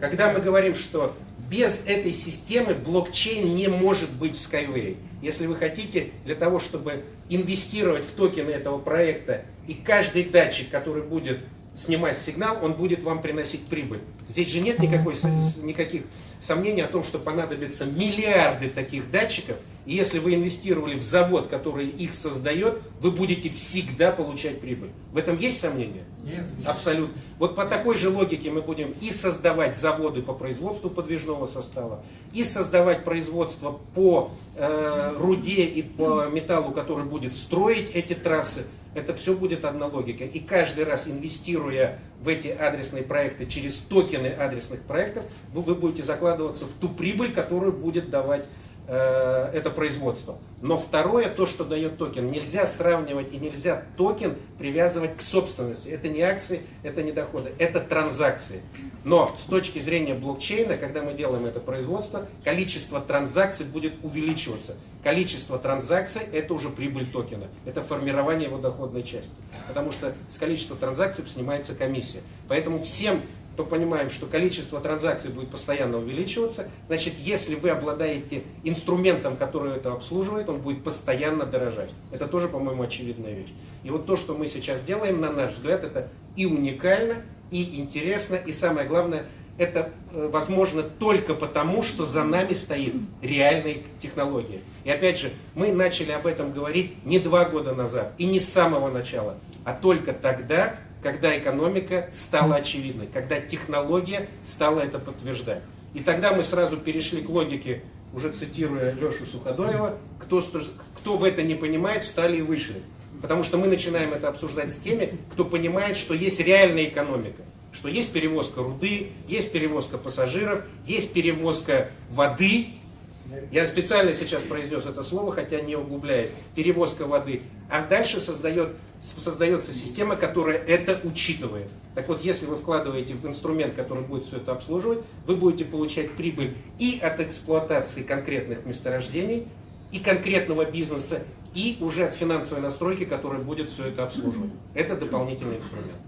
Когда мы говорим, что без этой системы блокчейн не может быть в Skyway. Если вы хотите для того, чтобы инвестировать в токены этого проекта, и каждый датчик, который будет снимать сигнал, он будет вам приносить прибыль. Здесь же нет никакой, никаких сомнений о том, что понадобятся миллиарды таких датчиков, и если вы инвестировали в завод, который их создает, вы будете всегда получать прибыль. В этом есть сомнения? Нет. Абсолютно. Вот по такой же логике мы будем и создавать заводы по производству подвижного состава, и создавать производство по э, руде и по металлу, который будет строить эти трассы. Это все будет одна логика. И каждый раз инвестируя в эти адресные проекты через токены адресных проектов, вы, будете закладываться в ту прибыль, которую будет давать это производство. Но второе, то, что дает токен, нельзя сравнивать и нельзя токен привязывать к собственности. Это не акции, это не доходы, это транзакции. Но с точки зрения блокчейна, когда мы делаем это производство, количество транзакций будет увеличиваться. Количество транзакций – это уже прибыль токена, это формирование его доходной части. Потому что с количества транзакций снимается комиссия. Поэтому всем то понимаем, что количество транзакций будет постоянно увеличиваться. Значит, если вы обладаете инструментом, который это обслуживает, он будет постоянно дорожать. Это тоже, по-моему, очевидная вещь. И вот то, что мы сейчас делаем, на наш взгляд, это и уникально, и интересно, и самое главное, это э, возможно только потому, что за нами стоит реальная технология. И опять же, мы начали об этом говорить не два года назад и не с самого начала, а только тогда, когда экономика стала очевидной, когда технология стала это подтверждать. И тогда мы сразу перешли к логике, уже цитируя Лешу Суходоева, кто, кто в это не понимает, встали и вышли. Потому что мы начинаем это обсуждать с теми, кто понимает, что есть реальная экономика, что есть перевозка руды, есть перевозка пассажиров, есть перевозка воды. Я специально сейчас произнес это слово, хотя не углубляет. Перевозка воды. А дальше создает создается система, которая это учитывает. Так вот, если вы вкладываете в инструмент, который будет все это обслуживать, вы будете получать прибыль и от эксплуатации конкретных месторождений, и конкретного бизнеса, и уже от финансовой настройки, которая будет все это обслуживать. Это дополнительный инструмент.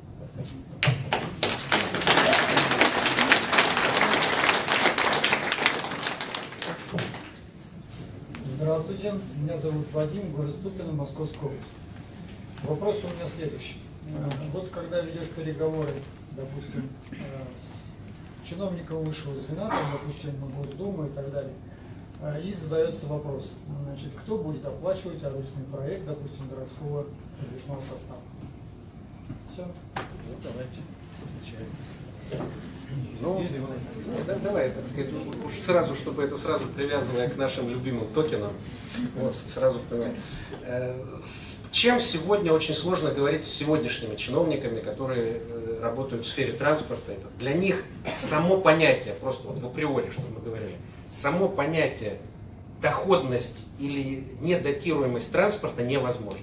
Здравствуйте, меня зовут Вадим, город Ступино, Московская область. Вопрос у меня следующий. Э, вот когда ведешь переговоры, допустим, с э, чиновником высшего звена, там, допустим, на Госдуму и так далее, э, и задается вопрос, значит, кто будет оплачивать адресный проект, допустим, городского подвижного состава. Все. Ну, давайте. Ну, ну, да, давай, так сказать, уж сразу, чтобы это сразу привязывая к нашим любимым токенам, вот, сразу понимаю. Э, чем сегодня очень сложно говорить с сегодняшними чиновниками, которые э, работают в сфере транспорта? Это для них само понятие, просто вот в априори, что мы говорили, само понятие доходность или недатируемость транспорта невозможно.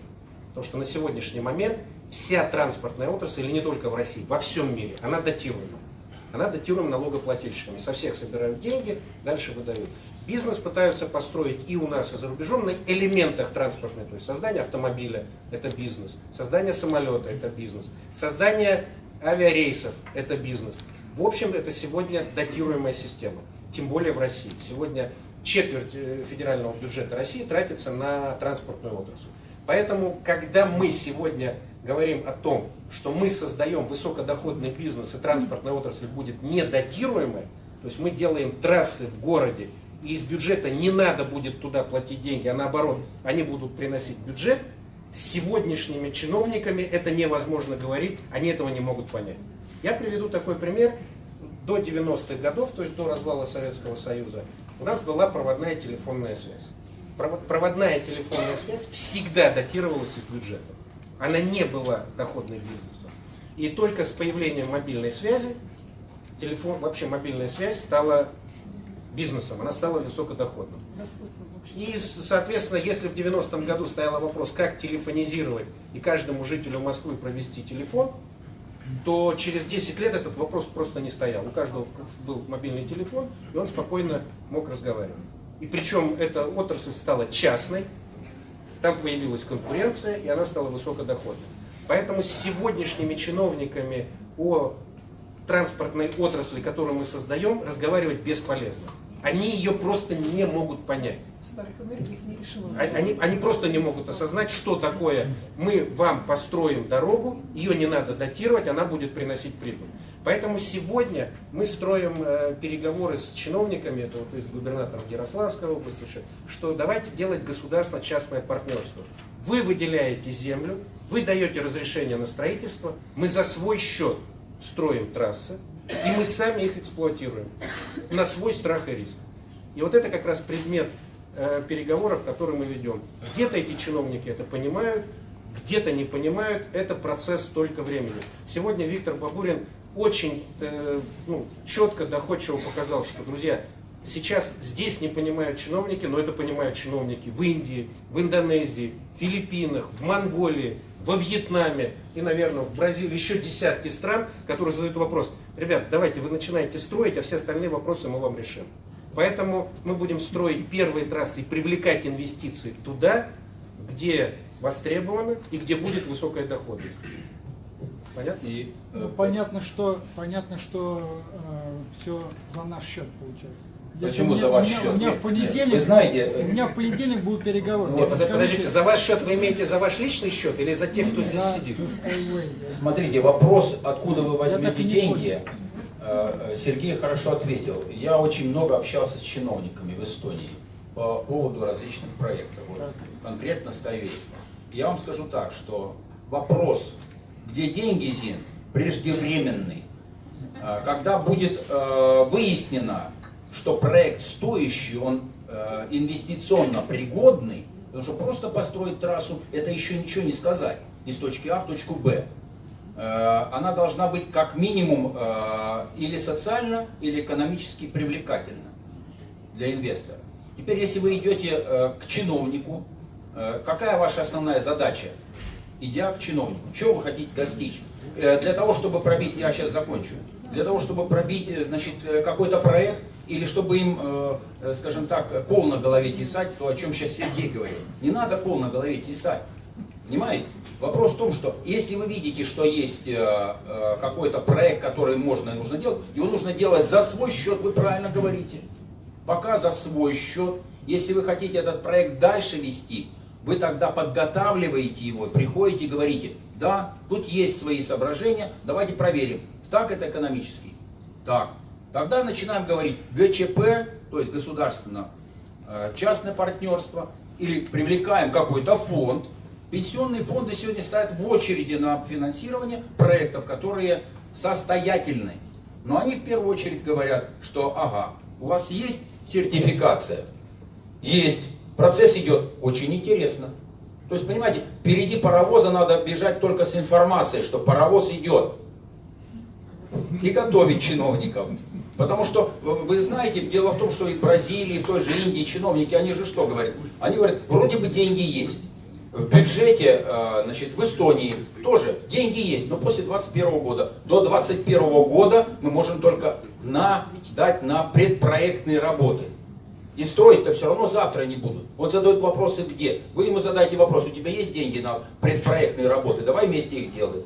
Потому что на сегодняшний момент вся транспортная отрасль, или не только в России, во всем мире, она датируема. Она датируема налогоплательщиками. Со всех собирают деньги, дальше выдают. Бизнес пытаются построить и у нас, и за рубежом на элементах транспортной. То есть создание автомобиля – это бизнес, создание самолета – это бизнес, создание авиарейсов – это бизнес. В общем, это сегодня датируемая система, тем более в России. Сегодня четверть э, федерального бюджета России тратится на транспортную отрасль. Поэтому, когда мы сегодня говорим о том, что мы создаем высокодоходный бизнес и транспортная отрасль будет недатируемая, то есть мы делаем трассы в городе, и из бюджета не надо будет туда платить деньги, а наоборот, они будут приносить бюджет, с сегодняшними чиновниками это невозможно говорить, они этого не могут понять. Я приведу такой пример. До 90-х годов, то есть до развала Советского Союза, у нас была проводная телефонная связь проводная телефонная связь всегда датировалась из бюджета. Она не была доходной бизнесом. И только с появлением мобильной связи, телефон, вообще мобильная связь стала бизнесом, она стала высокодоходным. И, соответственно, если в 90-м году стоял вопрос, как телефонизировать и каждому жителю Москвы провести телефон, то через 10 лет этот вопрос просто не стоял. У каждого был мобильный телефон, и он спокойно мог разговаривать. И причем эта отрасль стала частной, там появилась конкуренция, и она стала высокодоходной. Поэтому с сегодняшними чиновниками о транспортной отрасли, которую мы создаем, разговаривать бесполезно. Они ее просто не могут понять. Они, они просто не могут осознать, что такое мы вам построим дорогу, ее не надо датировать, она будет приносить прибыль. Поэтому сегодня мы строим э, переговоры с чиновниками, это вот с губернатором Ярославской области, что давайте делать государственно-частное партнерство. Вы выделяете землю, вы даете разрешение на строительство, мы за свой счет строим трассы, и мы сами их эксплуатируем на свой страх и риск. И вот это как раз предмет э, переговоров, которые мы ведем. Где-то эти чиновники это понимают, где-то не понимают, это процесс только времени. Сегодня Виктор Бабурин очень э, ну, четко, доходчиво показал, что, друзья, сейчас здесь не понимают чиновники, но это понимают чиновники в Индии, в Индонезии, в Филиппинах, в Монголии, во Вьетнаме и, наверное, в Бразилии, еще десятки стран, которые задают вопрос, ребят, давайте вы начинаете строить, а все остальные вопросы мы вам решим. Поэтому мы будем строить первые трассы и привлекать инвестиции туда, где востребовано и где будет высокая доходность. Понятно? И, э, ну, понятно, что, понятно, что э, все за наш счет получается. Если Почему меня, за ваш меня, счет? У меня в понедельник, вы знаете, у меня в понедельник будут переговоры. Нет, подождите, подождите, за ваш счет вы имеете за ваш личный счет или за тех, кто здесь за, сидит? За Смотрите, вопрос, откуда вы возьмете деньги, э, э, Сергей хорошо ответил. Я очень много общался с чиновниками в Эстонии по поводу различных проектов. Вот, конкретно Skyway. Я вам скажу так, что вопрос где деньги, Зин, преждевременный. А, когда будет э, выяснено, что проект стоящий, он э, инвестиционно пригодный, потому что просто построить трассу, это еще ничего не сказать, из точки А в точку Б. Э, она должна быть как минимум или социально, или экономически привлекательна для инвестора. Теперь, если вы идете к чиновнику, какая ваша основная задача? Идя к чиновнику. Чего вы хотите достичь? Э, для того, чтобы пробить, я сейчас закончу, для того, чтобы пробить, э, значит, э, какой-то проект, или чтобы им, скажем так, кол на голове тесать, то, о чем сейчас Сергей говорил. Не надо кол на голове тесать. Понимаете? Вопрос в том, что если вы видите, что есть какой-то проект, который можно и нужно делать, его нужно делать за свой счет, вы правильно говорите. Пока за свой счет. Если вы хотите этот проект дальше вести, вы тогда подготавливаете его, приходите и говорите, да, тут есть свои соображения, давайте проверим, так это экономически. Так. Тогда начинаем говорить ГЧП, то есть государственно-частное партнерство, или привлекаем какой-то фонд. Пенсионные фонды сегодня стоят в очереди на финансирование проектов, которые состоятельны. Но они в первую очередь говорят, что ага, у вас есть сертификация? Есть. Процесс идет очень интересно. То есть, понимаете, впереди паровоза надо бежать только с информацией, что паровоз идет. И готовить чиновников. Потому что, вы знаете, дело в том, что и в Бразилии, и в той же Индии чиновники, они же что говорят? Они говорят, вроде бы деньги есть. В бюджете, э, значит, в Эстонии тоже деньги есть, но после 2021 года. До 2021 года мы можем только на, дать на предпроектные работы. И строить-то все равно завтра не будут. Вот задают вопросы где. Вы ему задаете вопрос, у тебя есть деньги на предпроектные работы, давай вместе их делаем.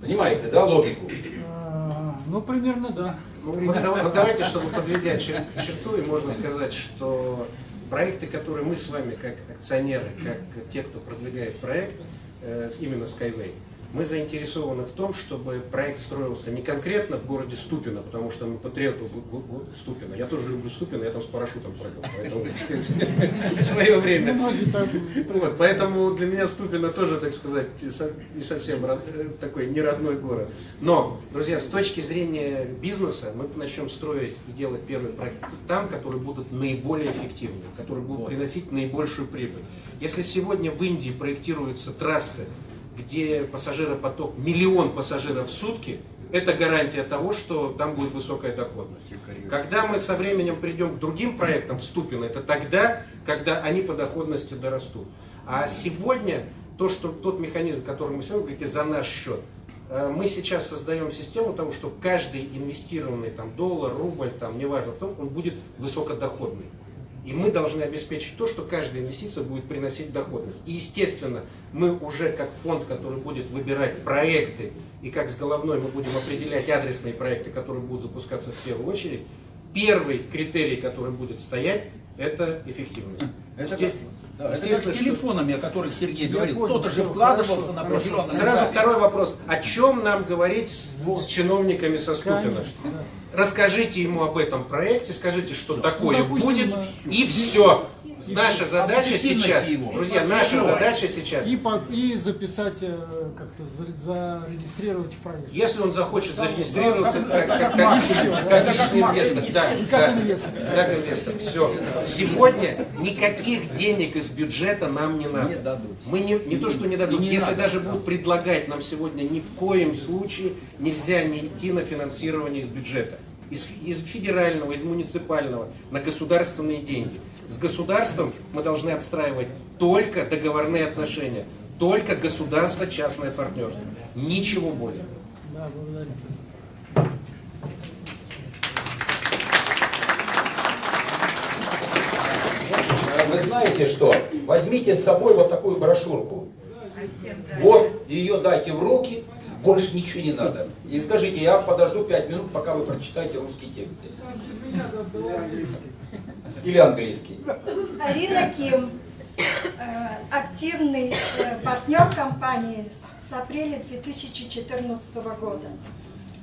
Понимаете, да, логику? А, Ну, примерно да. Ну, давай- давайте, чтобы подведя чер- черту, и можно сказать, что проекты, которые мы с вами, как акционеры, как те, кто продвигает проект, э, именно Skyway, мы заинтересованы в том, чтобы проект строился не конкретно в городе Ступино, потому что мы Гу- Ступино. Я тоже люблю Ступино, я там с парашютом прыгал, поэтому, так сказать, (laughs) в свое время. Так Вот, поэтому для меня Ступино тоже, так сказать, не со- не совсем род- э, такой не родной город. Но, друзья, с точки зрения бизнеса, мы начнем строить и делать первые проекты там, которые будут наиболее эффективны, которые будут приносить наибольшую прибыль. Если сегодня в Индии проектируются трассы, где пассажиропоток миллион пассажиров в сутки, это гарантия того, что там будет высокая доходность. Когда мы со временем придем к другим проектам в Ступино, это тогда, когда они по доходности дорастут. А сегодня то, что тот механизм, который мы сегодня говорите, за наш счет, э, мы сейчас создаем систему того, что каждый инвестированный там, доллар, рубль, там, неважно в том, он будет высокодоходный. И мы должны обеспечить то, что каждая инвестиция будет приносить доходность. И, естественно, мы уже как фонд, который будет выбирать проекты, и как с головной мы будем определять адресные проекты, которые будут запускаться в первую очередь, первый критерий, который будет стоять, это эффективность. Это Естественно. Да, как с Естественно, что- телефонами, о которых Сергей Я говорил. Кто-то же вкладывался хорошо, на хорошо. определенном Сразу второй вопрос. О чем нам говорить с, с чиновниками со да. Расскажите ему об этом проекте, скажите, что такое Ну, допустим, будет, э, и все. Наша задача сейчас, его. друзья, наша Всё. задача сейчас, И, по- и записать, э, как-то за- зарегистрировать в проект. если он захочет зарегистрироваться как- как, как как- Макс, как- это как как личный инвестор, да, как инвестор. как инвестор, все. Сегодня никаких денег из бюджета нам не надо. Не дадут. Мы не, не то, что не дадут, не если надо, даже да. будут предлагать нам сегодня, ни в коем случае нельзя не идти на финансирование из бюджета. Из федерального, из муниципального, на государственные деньги. С государством мы должны отстраивать только договорные отношения, только государство-частное партнерство. Ничего более. Да, благодарю. Вы знаете что? Возьмите с собой вот такую брошюрку. Вот, ее дайте в руки, больше ничего не надо. И скажите, я подожду пять минут, пока вы прочитаете русский текст. Или английский. Арина Ким, э, активный э, партнер компании с апреля 2014 года.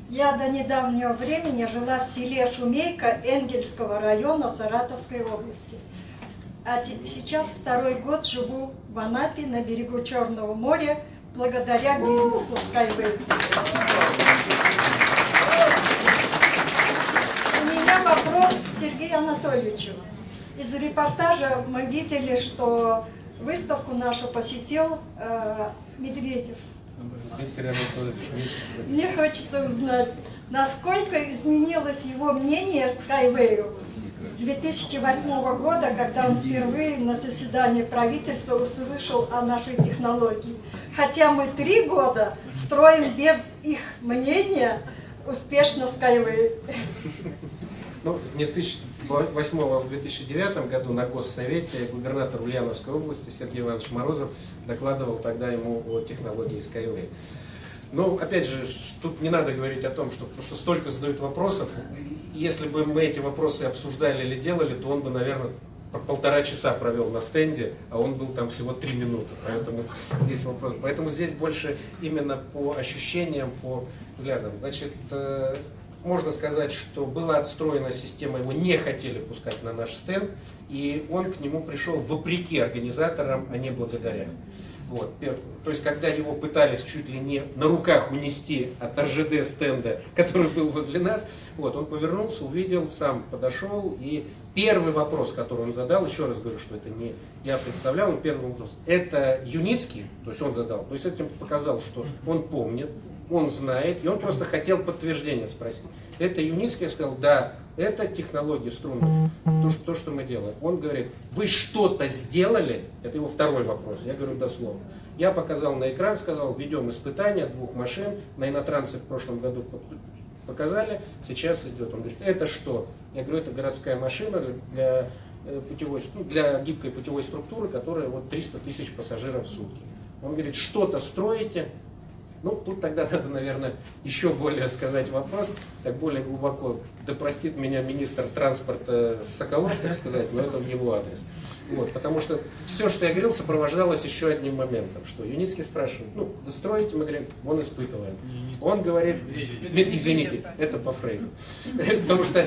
Я до недавнего времени жила в селе Шумейка Энгельского района Саратовской области. А сейчас второй год живу в Анапе на берегу Черного моря благодаря бизнесу Skyway. У меня вопрос к Сергею Анатольевичу. Из репортажа мы видели, что выставку нашу посетил э, Медведев. Мне хочется узнать, насколько изменилось его мнение к Skyway с 2008 года, когда он впервые на заседании правительства услышал о нашей технологии. Хотя мы три года строим без их мнения успешно Skyway. Ну, в 2008-2009 году на Госсовете губернатор Ульяновской области Сергей Иванович Морозов докладывал тогда ему о технологии Skyway. Ну, опять же, тут не надо говорить о том, что, что столько задают вопросов. Если бы мы эти вопросы обсуждали или делали, то он бы, наверное, по полтора часа провел на стенде, а он был там всего три минуты. Поэтому здесь вопрос. Поэтому здесь больше именно по ощущениям, по взглядам. Значит, э, можно сказать, что была отстроена система, его не хотели пускать на наш стенд, и он к нему пришел вопреки организаторам, а не благодаря. Вот, то есть, когда его пытались чуть ли не на руках унести от РЖД стенда, (laughs) который был возле нас, вот, он повернулся, увидел, сам подошел, и первый вопрос, который он задал, еще раз говорю, что это не я представлял, но первый вопрос, это Юницкий, то есть он задал, то есть этим показал, что он помнит, он знает, и он просто хотел подтверждения спросить. Это Юницкий, сказал, да, это технология струнных, то, что, то, что мы делаем. Он говорит, вы что-то сделали, это его второй вопрос, я говорю дословно. Я показал на экран, сказал, ведем испытания двух машин, на инотрансе в прошлом году показали, сейчас идет. Он говорит, это что? Я говорю, это городская машина для, э, путевой, ну, для гибкой путевой структуры, которая вот 300 тысяч пассажиров в сутки. Он говорит, что-то строите, ну, тут тогда надо, наверное, еще более сказать вопрос, так более глубоко. Да простит меня министр транспорта Соколов, так сказать, но это в его адрес. Вот, потому что все, что я говорил, сопровождалось еще одним моментом, что Юницкий спрашивает, ну, вы строите, мы говорим, он испытывает. Он говорит, извините, это по Фрейду. (laughs) Потому что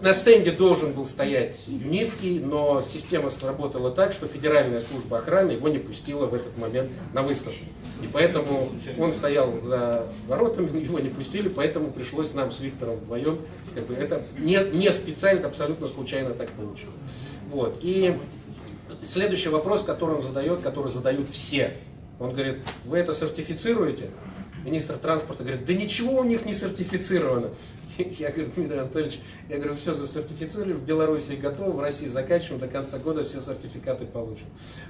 на стенде должен был стоять Юницкий, но система сработала так, что Федеральная служба охраны его не пустила в этот момент на выставку. И поэтому он стоял за воротами, его не пустили, поэтому пришлось нам с Виктором вдвоем, как бы это не, не специально, абсолютно случайно так получилось. Вот. И следующий вопрос, который он задает, который задают все. Он говорит, вы это сертифицируете? Министр транспорта говорит, да ничего у них не сертифицировано. (laughs) Я говорю, Дмитрий Анатольевич, я говорю, все засертифицировали, в Беларуси готово, в России заканчиваем, до конца года все сертификаты получим.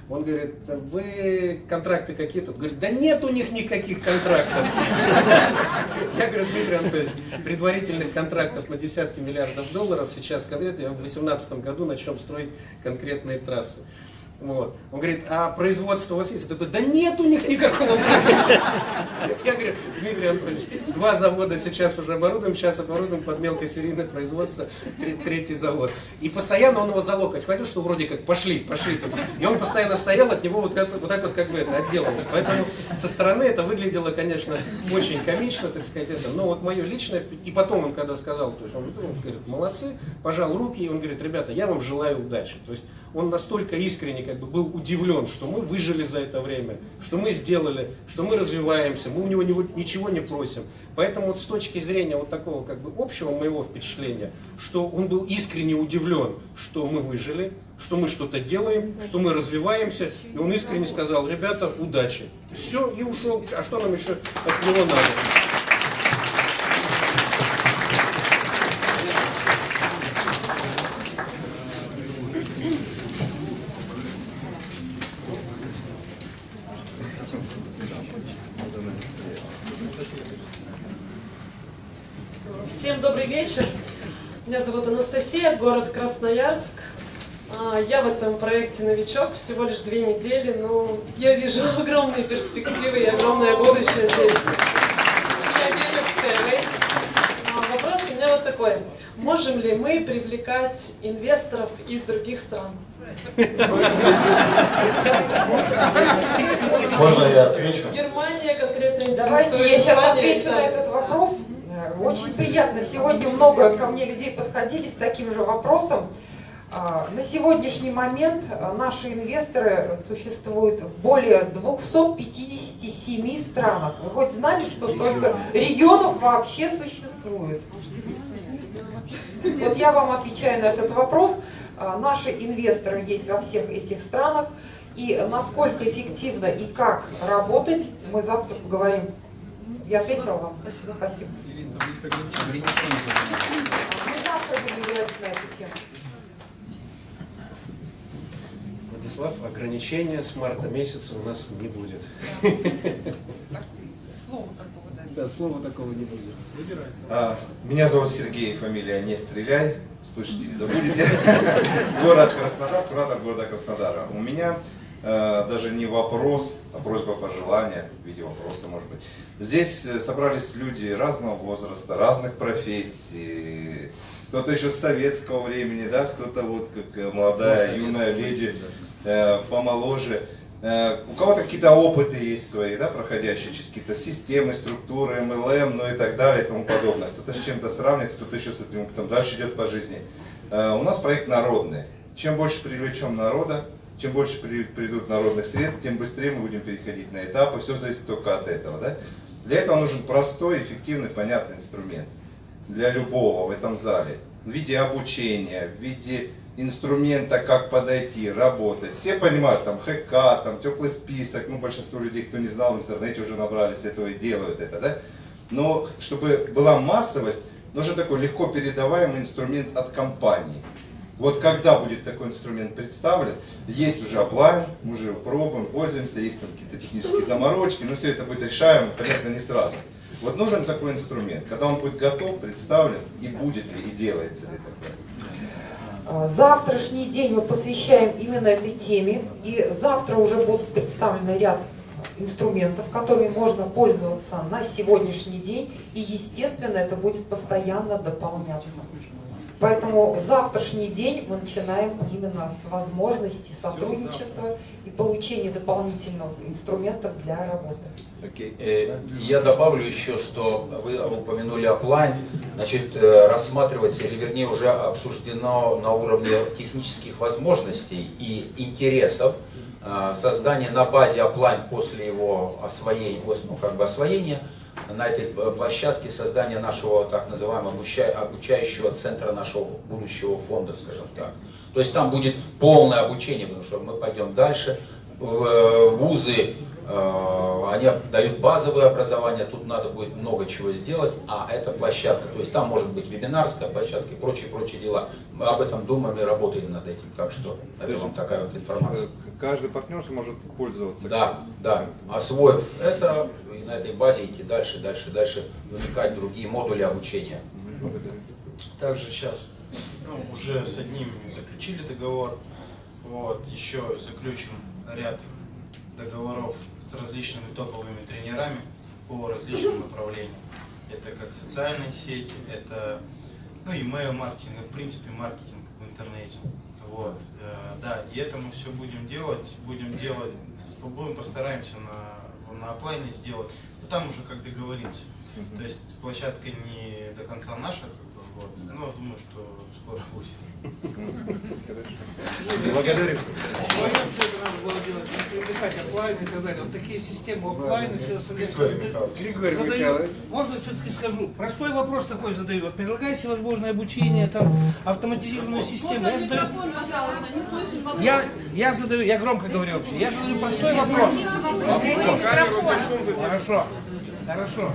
Он говорит, «Да вы контракты какие-то? Говорит, да нет у них никаких контрактов. (laughs) Я говорю, Дмитрий Анатольевич, предварительных контрактов на десятки миллиардов долларов сейчас конкретно, в 2018 году начнем строить конкретные трассы. Вот. Он говорит, а производство у вас есть? Я такой, да нет у них никакого Я говорю, Дмитрий Анатольевич, два завода сейчас уже оборудуем, сейчас оборудуем под мелкосерийное производство, третий завод. И постоянно он его залокоть хватил, что вроде как пошли, пошли. И он постоянно стоял, от него вот, вот так вот как бы это отделалось. Поэтому со стороны это выглядело, конечно, очень комично, так сказать, это. Но вот мое личное, и потом он когда сказал, то есть он, он говорит, молодцы, пожал руки, и он говорит, ребята, я вам желаю удачи. То есть он настолько искренне как бы был удивлен, что мы выжили за это время, что мы сделали, что мы развиваемся, мы у него ничего не просим. Поэтому вот с точки зрения вот такого как бы общего моего впечатления, что он был искренне удивлен, что мы выжили, что мы что-то делаем, что мы развиваемся, и он искренне сказал, ребята, удачи. Все, и ушел. А что нам еще от него надо? Город Красноярск. А, я в этом проекте новичок, всего лишь две недели, но я вижу (laughs) огромные перспективы и огромное будущее здесь. Я верю в Skyway. А, вопрос у меня вот такой. Можем ли мы привлекать инвесторов из других стран? Можно я отвечу? Германия конкретно Давайте я сейчас отвечу на этот вопрос. Очень приятно. Сегодня много ко мне людей подходили с таким же вопросом. А, на сегодняшний момент а, наши инвесторы существуют в более 257 странах. Вы хоть знали, что столько регионов вообще существует? Вот я вам отвечаю на этот вопрос. А, наши инвесторы есть во всех этих странах. И насколько эффективно и как работать, мы завтра поговорим. Я ответила вам? Спасибо. Спасибо. Владислав, ограничения с марта месяца у нас не будет. Слова такого, да. Да, слова такого не будет. А, меня зовут Сергей, фамилия Не Стреляй. Слышите, не забудете. Город Краснодар, куратор города Краснодара. У меня э, даже не вопрос, а просьба пожелания в виде вопроса, может быть. Здесь э, собрались люди разного возраста, разных профессий. Кто-то еще с советского времени, да, кто-то вот как э, молодая, юная леди, э, помоложе. Э, у кого-то какие-то опыты есть свои, да, проходящие через какие-то системы, структуры, MLM, ну и так далее и тому подобное. Кто-то с чем-то сравнивает, кто-то еще с этим опытом дальше идет по жизни. Э, у нас проект народный. Чем больше привлечем народа, чем больше при- придут народных средств, тем быстрее мы будем переходить на этапы. Все зависит только от этого. Да? Для этого нужен простой, эффективный, понятный инструмент для любого в этом зале. В виде обучения, в виде инструмента, как подойти, работать. Все понимают, там ХК, там теплый список, ну большинство людей, кто не знал, в интернете уже набрались этого и делают это, да? Но чтобы была массовость, нужен такой легко передаваемый инструмент от компании. Вот когда будет такой инструмент представлен, есть уже оплайн, мы уже его пробуем, пользуемся, есть там какие-то технические заморочки, но все это будет решаемо, понятно, не сразу. Вот нужен такой инструмент, когда он будет готов, представлен, и будет ли, и делается ли такое. А, Завтрашний день мы посвящаем именно этой теме, и завтра уже будут представлены ряд инструментов, которыми можно пользоваться на сегодняшний день, и, естественно, это будет постоянно дополняться. Поэтому завтрашний день мы начинаем именно с возможности сотрудничества и получения дополнительных инструментов для работы. Э, Я добавлю еще, что вы упомянули оплайн, значит, э, рассматривается, или вернее уже обсуждено на уровне технических возможностей и интересов э, создание на базе оплайн после его освоения, ну, как бы освоения на этой э, площадке создания нашего так называемого обуча- обучающего центра нашего будущего фонда, скажем так. То есть там будет полное обучение, потому что мы пойдем дальше. В- э, Вузы, они дают базовое образование, тут надо будет много чего сделать, а это площадка, то есть там может быть вебинарская площадка и прочие, прочие дела. Мы об этом думаем и работаем над этим, так что это вам такая вот информация. Каждый партнер сможет пользоваться. Да, да. Освоив это, и на этой базе идти дальше, дальше, дальше, вникать в другие модули обучения. Также сейчас ну, уже с одним заключили договор, вот, еще заключим ряд договоров с различными топовыми тренерами по различным направлениям. Это как социальные сети, это ну, email маркетинг, в принципе маркетинг в интернете. Вот, э, да, и это мы все будем делать, будем делать, будем постараемся на, на оплайне сделать, но там уже как договоримся. То есть площадка не до конца наша, как бы, вот, но думаю, что скоро будет. Благодарю. Все это надо было делать, привлекать оплайн и так далее. Вот такие системы оплайн и все остальные. Григорий Задаю-. Можно все-таки скажу, простой вопрос такой задаю. Вот предлагаете возможное обучение, там, автоматизированную систему. Я задаю, я, я задаю, я громко говорю вообще, я задаю простой вопрос. Хорошо, хорошо.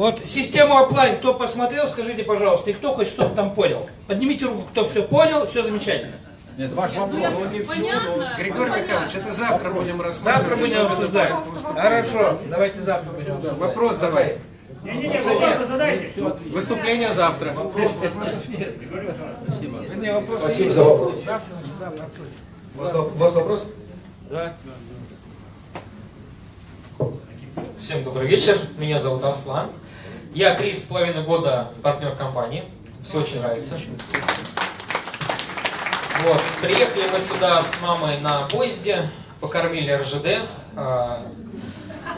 Вот систему оплайн, кто посмотрел, скажите, пожалуйста, и кто хоть что-то там понял. Поднимите руку, кто все понял, все замечательно. Нет, ваш вопрос. Понятно? Григорий Михайлович, это завтра будем рассматривать. Завтра будем обсуждать. Хорошо, давайте завтра будем обсуждать. Вопрос давай. Не-не-не, завтра задайте. Выступление завтра. Вопросов нет. Спасибо. Не, вопросы Спасибо есть. за вопрос. Завтра, завтра обсудим. Вопрос? Да. Всем добрый вечер. Меня зовут Аслан. Я три с половиной года партнер компании. Все очень нравится. Вот. Приехали мы сюда с мамой на поезде, покормили РЖД. а,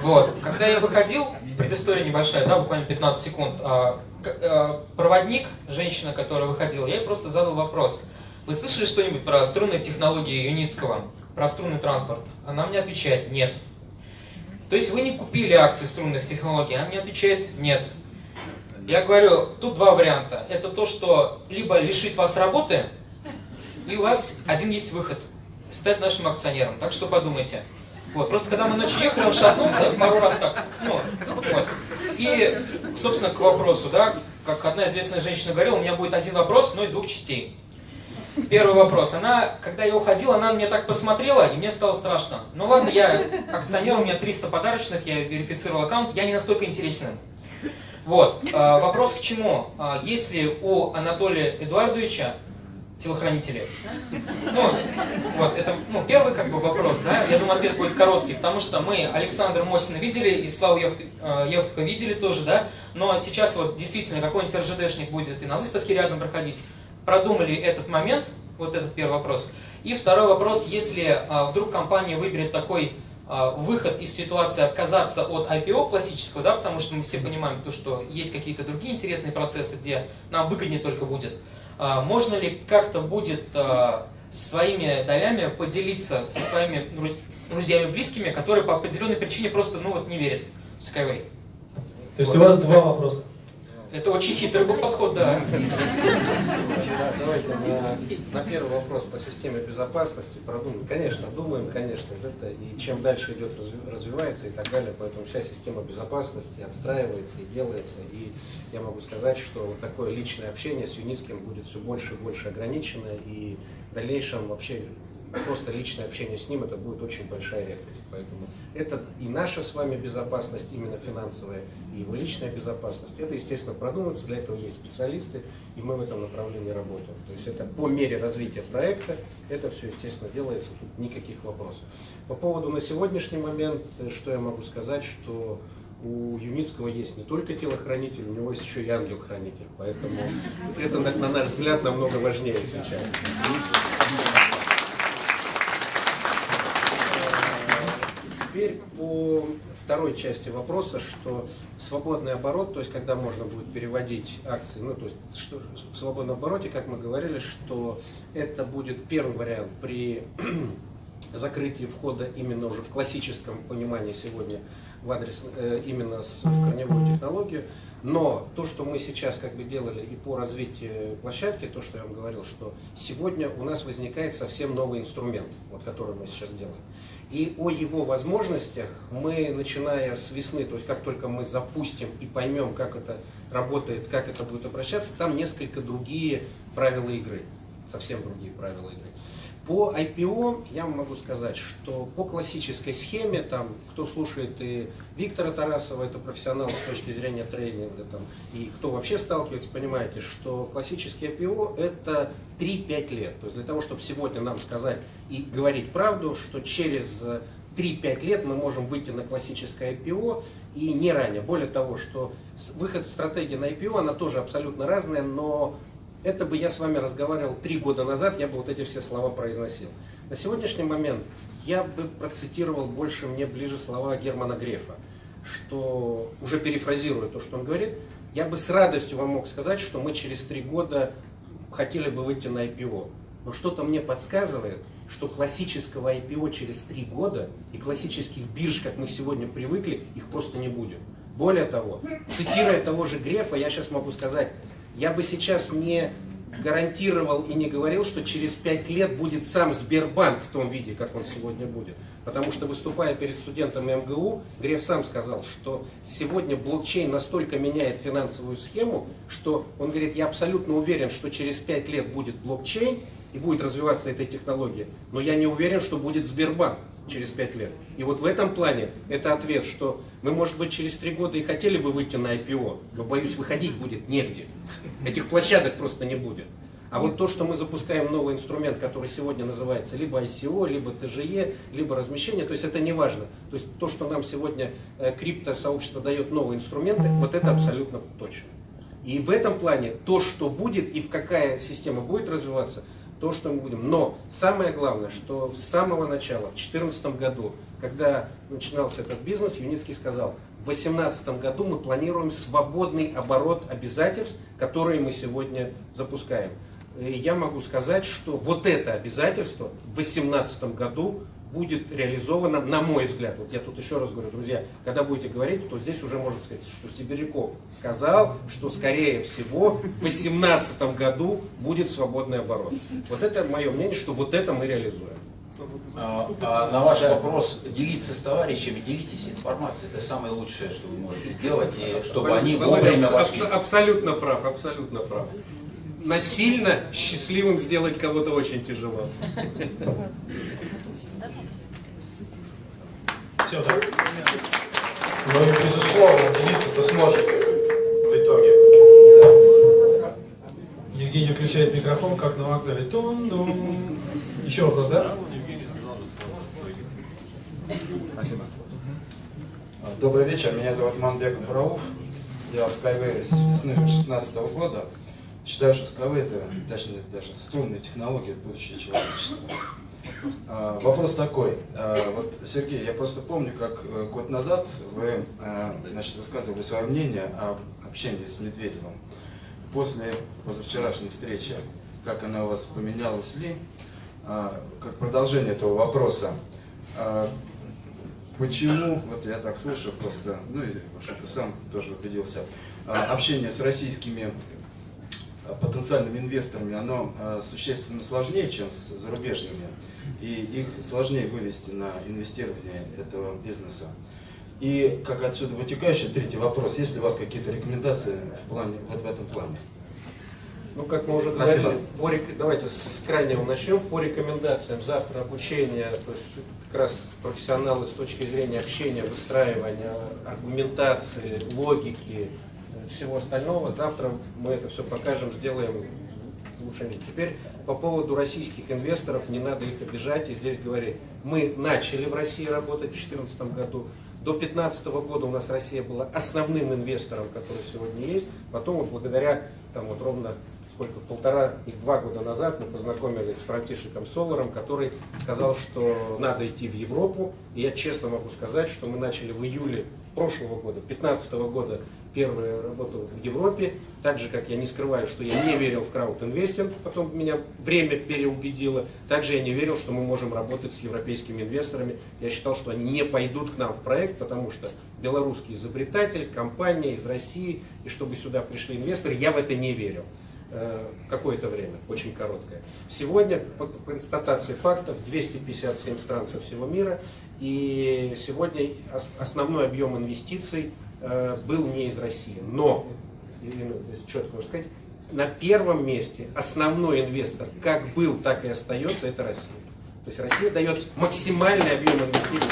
Вот. Когда я выходил, предыстория небольшая, да, буквально 15 секунд, а, а, проводник, женщина, которая выходила, я ей просто задал вопрос. Вы слышали что-нибудь про струнные технологии Юницкого, про струнный транспорт? Она мне отвечает, нет. То есть вы не купили акции струнных технологий? Она мне отвечает, нет. Я говорю, тут два варианта. Это то, что либо лишить вас работы, и у вас один есть выход. Стать нашим акционером. Так что подумайте. Вот, просто когда мы ночью ехали, он шатнулся пару раз так. Ну, вот. И, собственно, к вопросу, да, как одна известная женщина говорила, у меня будет один вопрос, но из двух частей. Первый вопрос. Она, когда я уходил, она на меня так посмотрела, и мне стало страшно. Ну ладно, я акционер, у меня 300 подарочных, я верифицировал аккаунт, я не настолько интересен. Вот. а, Вопрос к чему? А, Есть ли у Анатолия Эдуардовича телохранители? Ну, вот, это ну, первый как бы вопрос, да, я думаю, ответ будет короткий, потому что мы Александра Мосина видели, и Славу э, Евтука видели тоже, да, но сейчас вот действительно какой-нибудь РЖДшник будет и на выставке рядом проходить, продумали этот момент, вот этот первый вопрос. И второй вопрос, если а, вдруг компания выберет такой выход из ситуации отказаться от IPO классического, да, потому что мы все понимаем, то, что есть какие-то другие интересные процессы, где нам выгоднее только будет. А, Можно ли как-то будет а, своими долями поделиться со своими друзьями близкими, которые по определенной причине просто ну вот не верят в Skyway. То есть у вас два вопроса. Это очень хитрый был подход, да. Давайте на, на первый вопрос по системе безопасности продумаем. Конечно, думаем, конечно, это и чем дальше идет, развивается и так далее, поэтому вся система безопасности отстраивается и делается. И я могу сказать, что вот такое личное общение с Юницким будет все больше и больше ограничено, и в дальнейшем вообще просто личное общение с ним, это будет очень большая редкость. Поэтому это и наша с вами безопасность, именно финансовая, и его личная безопасность. Это, естественно, продумывается, для этого есть специалисты, и мы в этом направлении работаем. То есть это по мере развития проекта, это все, естественно, делается, тут никаких вопросов. По поводу на сегодняшний момент, что я могу сказать, что у Юницкого есть не только телохранитель, у него есть еще и ангел-хранитель. Поэтому это, на наш взгляд, намного важнее сейчас. Теперь по второй части вопроса, что свободный оборот, то есть когда можно будет переводить акции, ну то есть что, в свободном обороте, как мы говорили, что это будет первый вариант при (clears throat) закрытии входа именно уже в классическом понимании сегодня в адрес, э, именно с, в корневую технологию. Но то, что мы сейчас как бы делали и по развитию площадки, то, что я вам говорил, что сегодня у нас возникает совсем новый инструмент, вот, который мы сейчас делаем. И о его возможностях мы, начиная с весны, то есть как только мы запустим и поймем, как это работает, как это будет обращаться, там несколько другие правила игры, совсем другие правила игры. По IPO я могу сказать, что по классической схеме, там, кто слушает и Виктора Тарасова, это профессионал с точки зрения трейдинга, там, и кто вообще сталкивается, понимаете, что классический IPO это 3-5 лет. То есть для того, чтобы сегодня нам сказать и говорить правду, что через 3-5 лет мы можем выйти на классическое IPO и не ранее. Более того, что выход стратегии на IPO, она тоже абсолютно разная, но это бы я с вами разговаривал три года назад, я бы вот эти все слова произносил. На сегодняшний момент я бы процитировал больше мне ближе слова Германа Грефа, что, уже перефразируя то, что он говорит, я бы с радостью вам мог сказать, что мы через три года хотели бы выйти на IPO. Но что-то мне подсказывает, что классического IPO через три года и классических бирж, как мы сегодня привыкли, их просто не будет. Более того, цитируя того же Грефа, я сейчас могу сказать, я бы сейчас не гарантировал и не говорил, что через пять лет будет сам Сбербанк в том виде, как он сегодня будет. Потому что выступая перед студентами МГУ, Греф сам сказал, что сегодня блокчейн настолько меняет финансовую схему, что он говорит, я абсолютно уверен, что через пять лет будет блокчейн и будет развиваться эта технология, но я не уверен, что будет Сбербанк через пять лет. И вот в этом плане это ответ, что мы, может быть, через три года и хотели бы выйти на IPO, но, боюсь, выходить будет негде. Этих площадок просто не будет. А вот то, что мы запускаем новый инструмент, который сегодня называется либо ICO, либо ТЖЕ, либо размещение, то есть это не важно. То есть то, что нам сегодня э, крипто-сообщество дает новые инструменты, вот это абсолютно точно. И в этом плане то, что будет и в какая система будет развиваться, то, что мы будем. Но самое главное, что с самого начала, в 2014 году, когда начинался этот бизнес, Юницкий сказал, в 2018 году мы планируем свободный оборот обязательств, которые мы сегодня запускаем. И я могу сказать, что вот это обязательство в 2018 году будет реализовано, на мой взгляд, вот я тут еще раз говорю, друзья, когда будете говорить, то здесь уже можно сказать, что Сибиряков сказал, что скорее всего в 2018 году будет свободный оборот. Вот это мое мнение, что вот это мы реализуем. А, а на ваш вопрос делиться с товарищами, делитесь информацией. Это самое лучшее, что вы можете делать, и чтобы они вовремя вошли. Абсолютно прав, абсолютно прав. Насильно счастливым сделать кого-то очень тяжело. Все? Ну и безусловно, делиться-то сможет в итоге. Евгений включает микрофон, как на вокзале. Тун -дум. Еще вопрос, да? Спасибо. Добрый вечер, меня зовут Манбек Бурауф. Я Skyway с весны 2016 года. Считаю, что Skyway это, точнее, даже струнные технологии, это будущее человечества. А, вопрос такой. А, вот, Сергей, я просто помню, как э, год назад вы а, значит, высказывали свое мнение об общении с Медведевым. После позавчерашней встречи, как она у вас поменялась ли? а, как продолжение этого вопроса. Почему, вот я так слышу просто, ну и что-то сам тоже убедился, общение с российскими потенциальными инвесторами, оно существенно сложнее, чем с зарубежными, и их сложнее вывести на инвестирование этого бизнеса. И как отсюда вытекающий третий вопрос, есть ли у вас какие-то рекомендации в плане, вот в этом плане? Ну, как мы уже говорили, по давайте с крайнего начнем. По рекомендациям завтра обучение, то есть как раз профессионалы с точки зрения общения, выстраивания, аргументации, логики, э, всего остального. Завтра мы это все покажем, сделаем лучше. Теперь по поводу российских инвесторов, не надо их обижать и здесь говорить. Мы начали в России работать в 2014 году. До 2015 года у нас Россия была основным инвестором, который сегодня есть. Потом вот благодаря, там вот ровно сколько, полтора и два года назад мы познакомились с Франтишиком Соларом, который сказал, что надо идти в Европу. И я честно могу сказать, что мы начали в июле прошлого года, 2015 года, первую работу в Европе. Так же, как я не скрываю, что я не верил в краудинвестинг, потом меня время переубедило. Также я не верил, что мы можем работать с европейскими инвесторами. Я считал, что они не пойдут к нам в проект, потому что белорусский изобретатель, компания из России, и чтобы сюда пришли инвесторы, я в это не верил э, какое-то время, очень короткое. Сегодня, по констатации фактов, 257 стран со всего мира, и сегодня ос- основной объем инвестиций был не из России. Но, Ирина, если четко можно сказать, на первом месте основной инвестор, как был, так и остается, это Россия. То есть Россия дает максимальный объем инвестиций.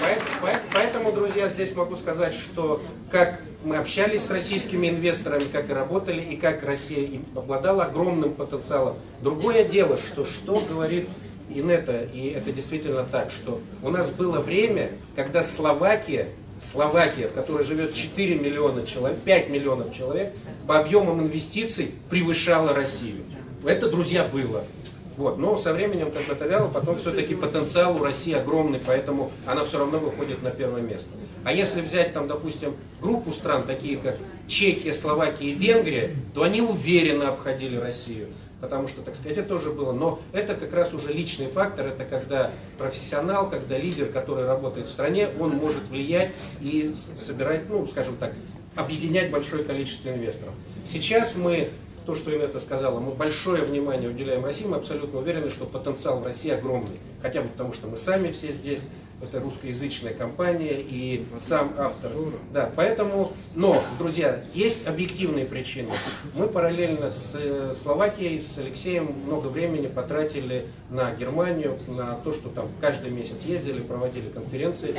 Поэт- поэт- Поэтому, друзья, здесь могу сказать, что как мы общались с российскими инвесторами, как и работали, и как Россия обладала огромным потенциалом. Другое дело, что что говорит Инета, и это действительно так, что у нас было время, когда Словакия, Словакия, в которой живет 4 миллиона человек, 5 миллионов человек, по объемам инвестиций превышала Россию. Это, друзья, было. Вот. Но со временем как это вяло, потом все-таки потенциал у России огромный, поэтому она все равно выходит на первое место. А если взять там, допустим, группу стран, такие как Чехия, Словакия и Венгрия, то они уверенно обходили Россию. Потому что, так сказать, это тоже было. Но это как раз уже личный фактор, это когда профессионал, когда лидер, который работает в стране, он может влиять и собирать, ну, скажем так, объединять большое количество инвесторов. Сейчас мы то, что Инетта сказала, мы большое внимание уделяем России, мы абсолютно уверены, что потенциал в России огромный. Хотя бы потому, что мы сами все здесь, это русскоязычная компания и сам автор. Да, поэтому, но, друзья, есть объективные причины. Мы параллельно с э, Словакией, с Алексеем много времени потратили на Германию, на то, что там каждый месяц ездили, проводили конференции,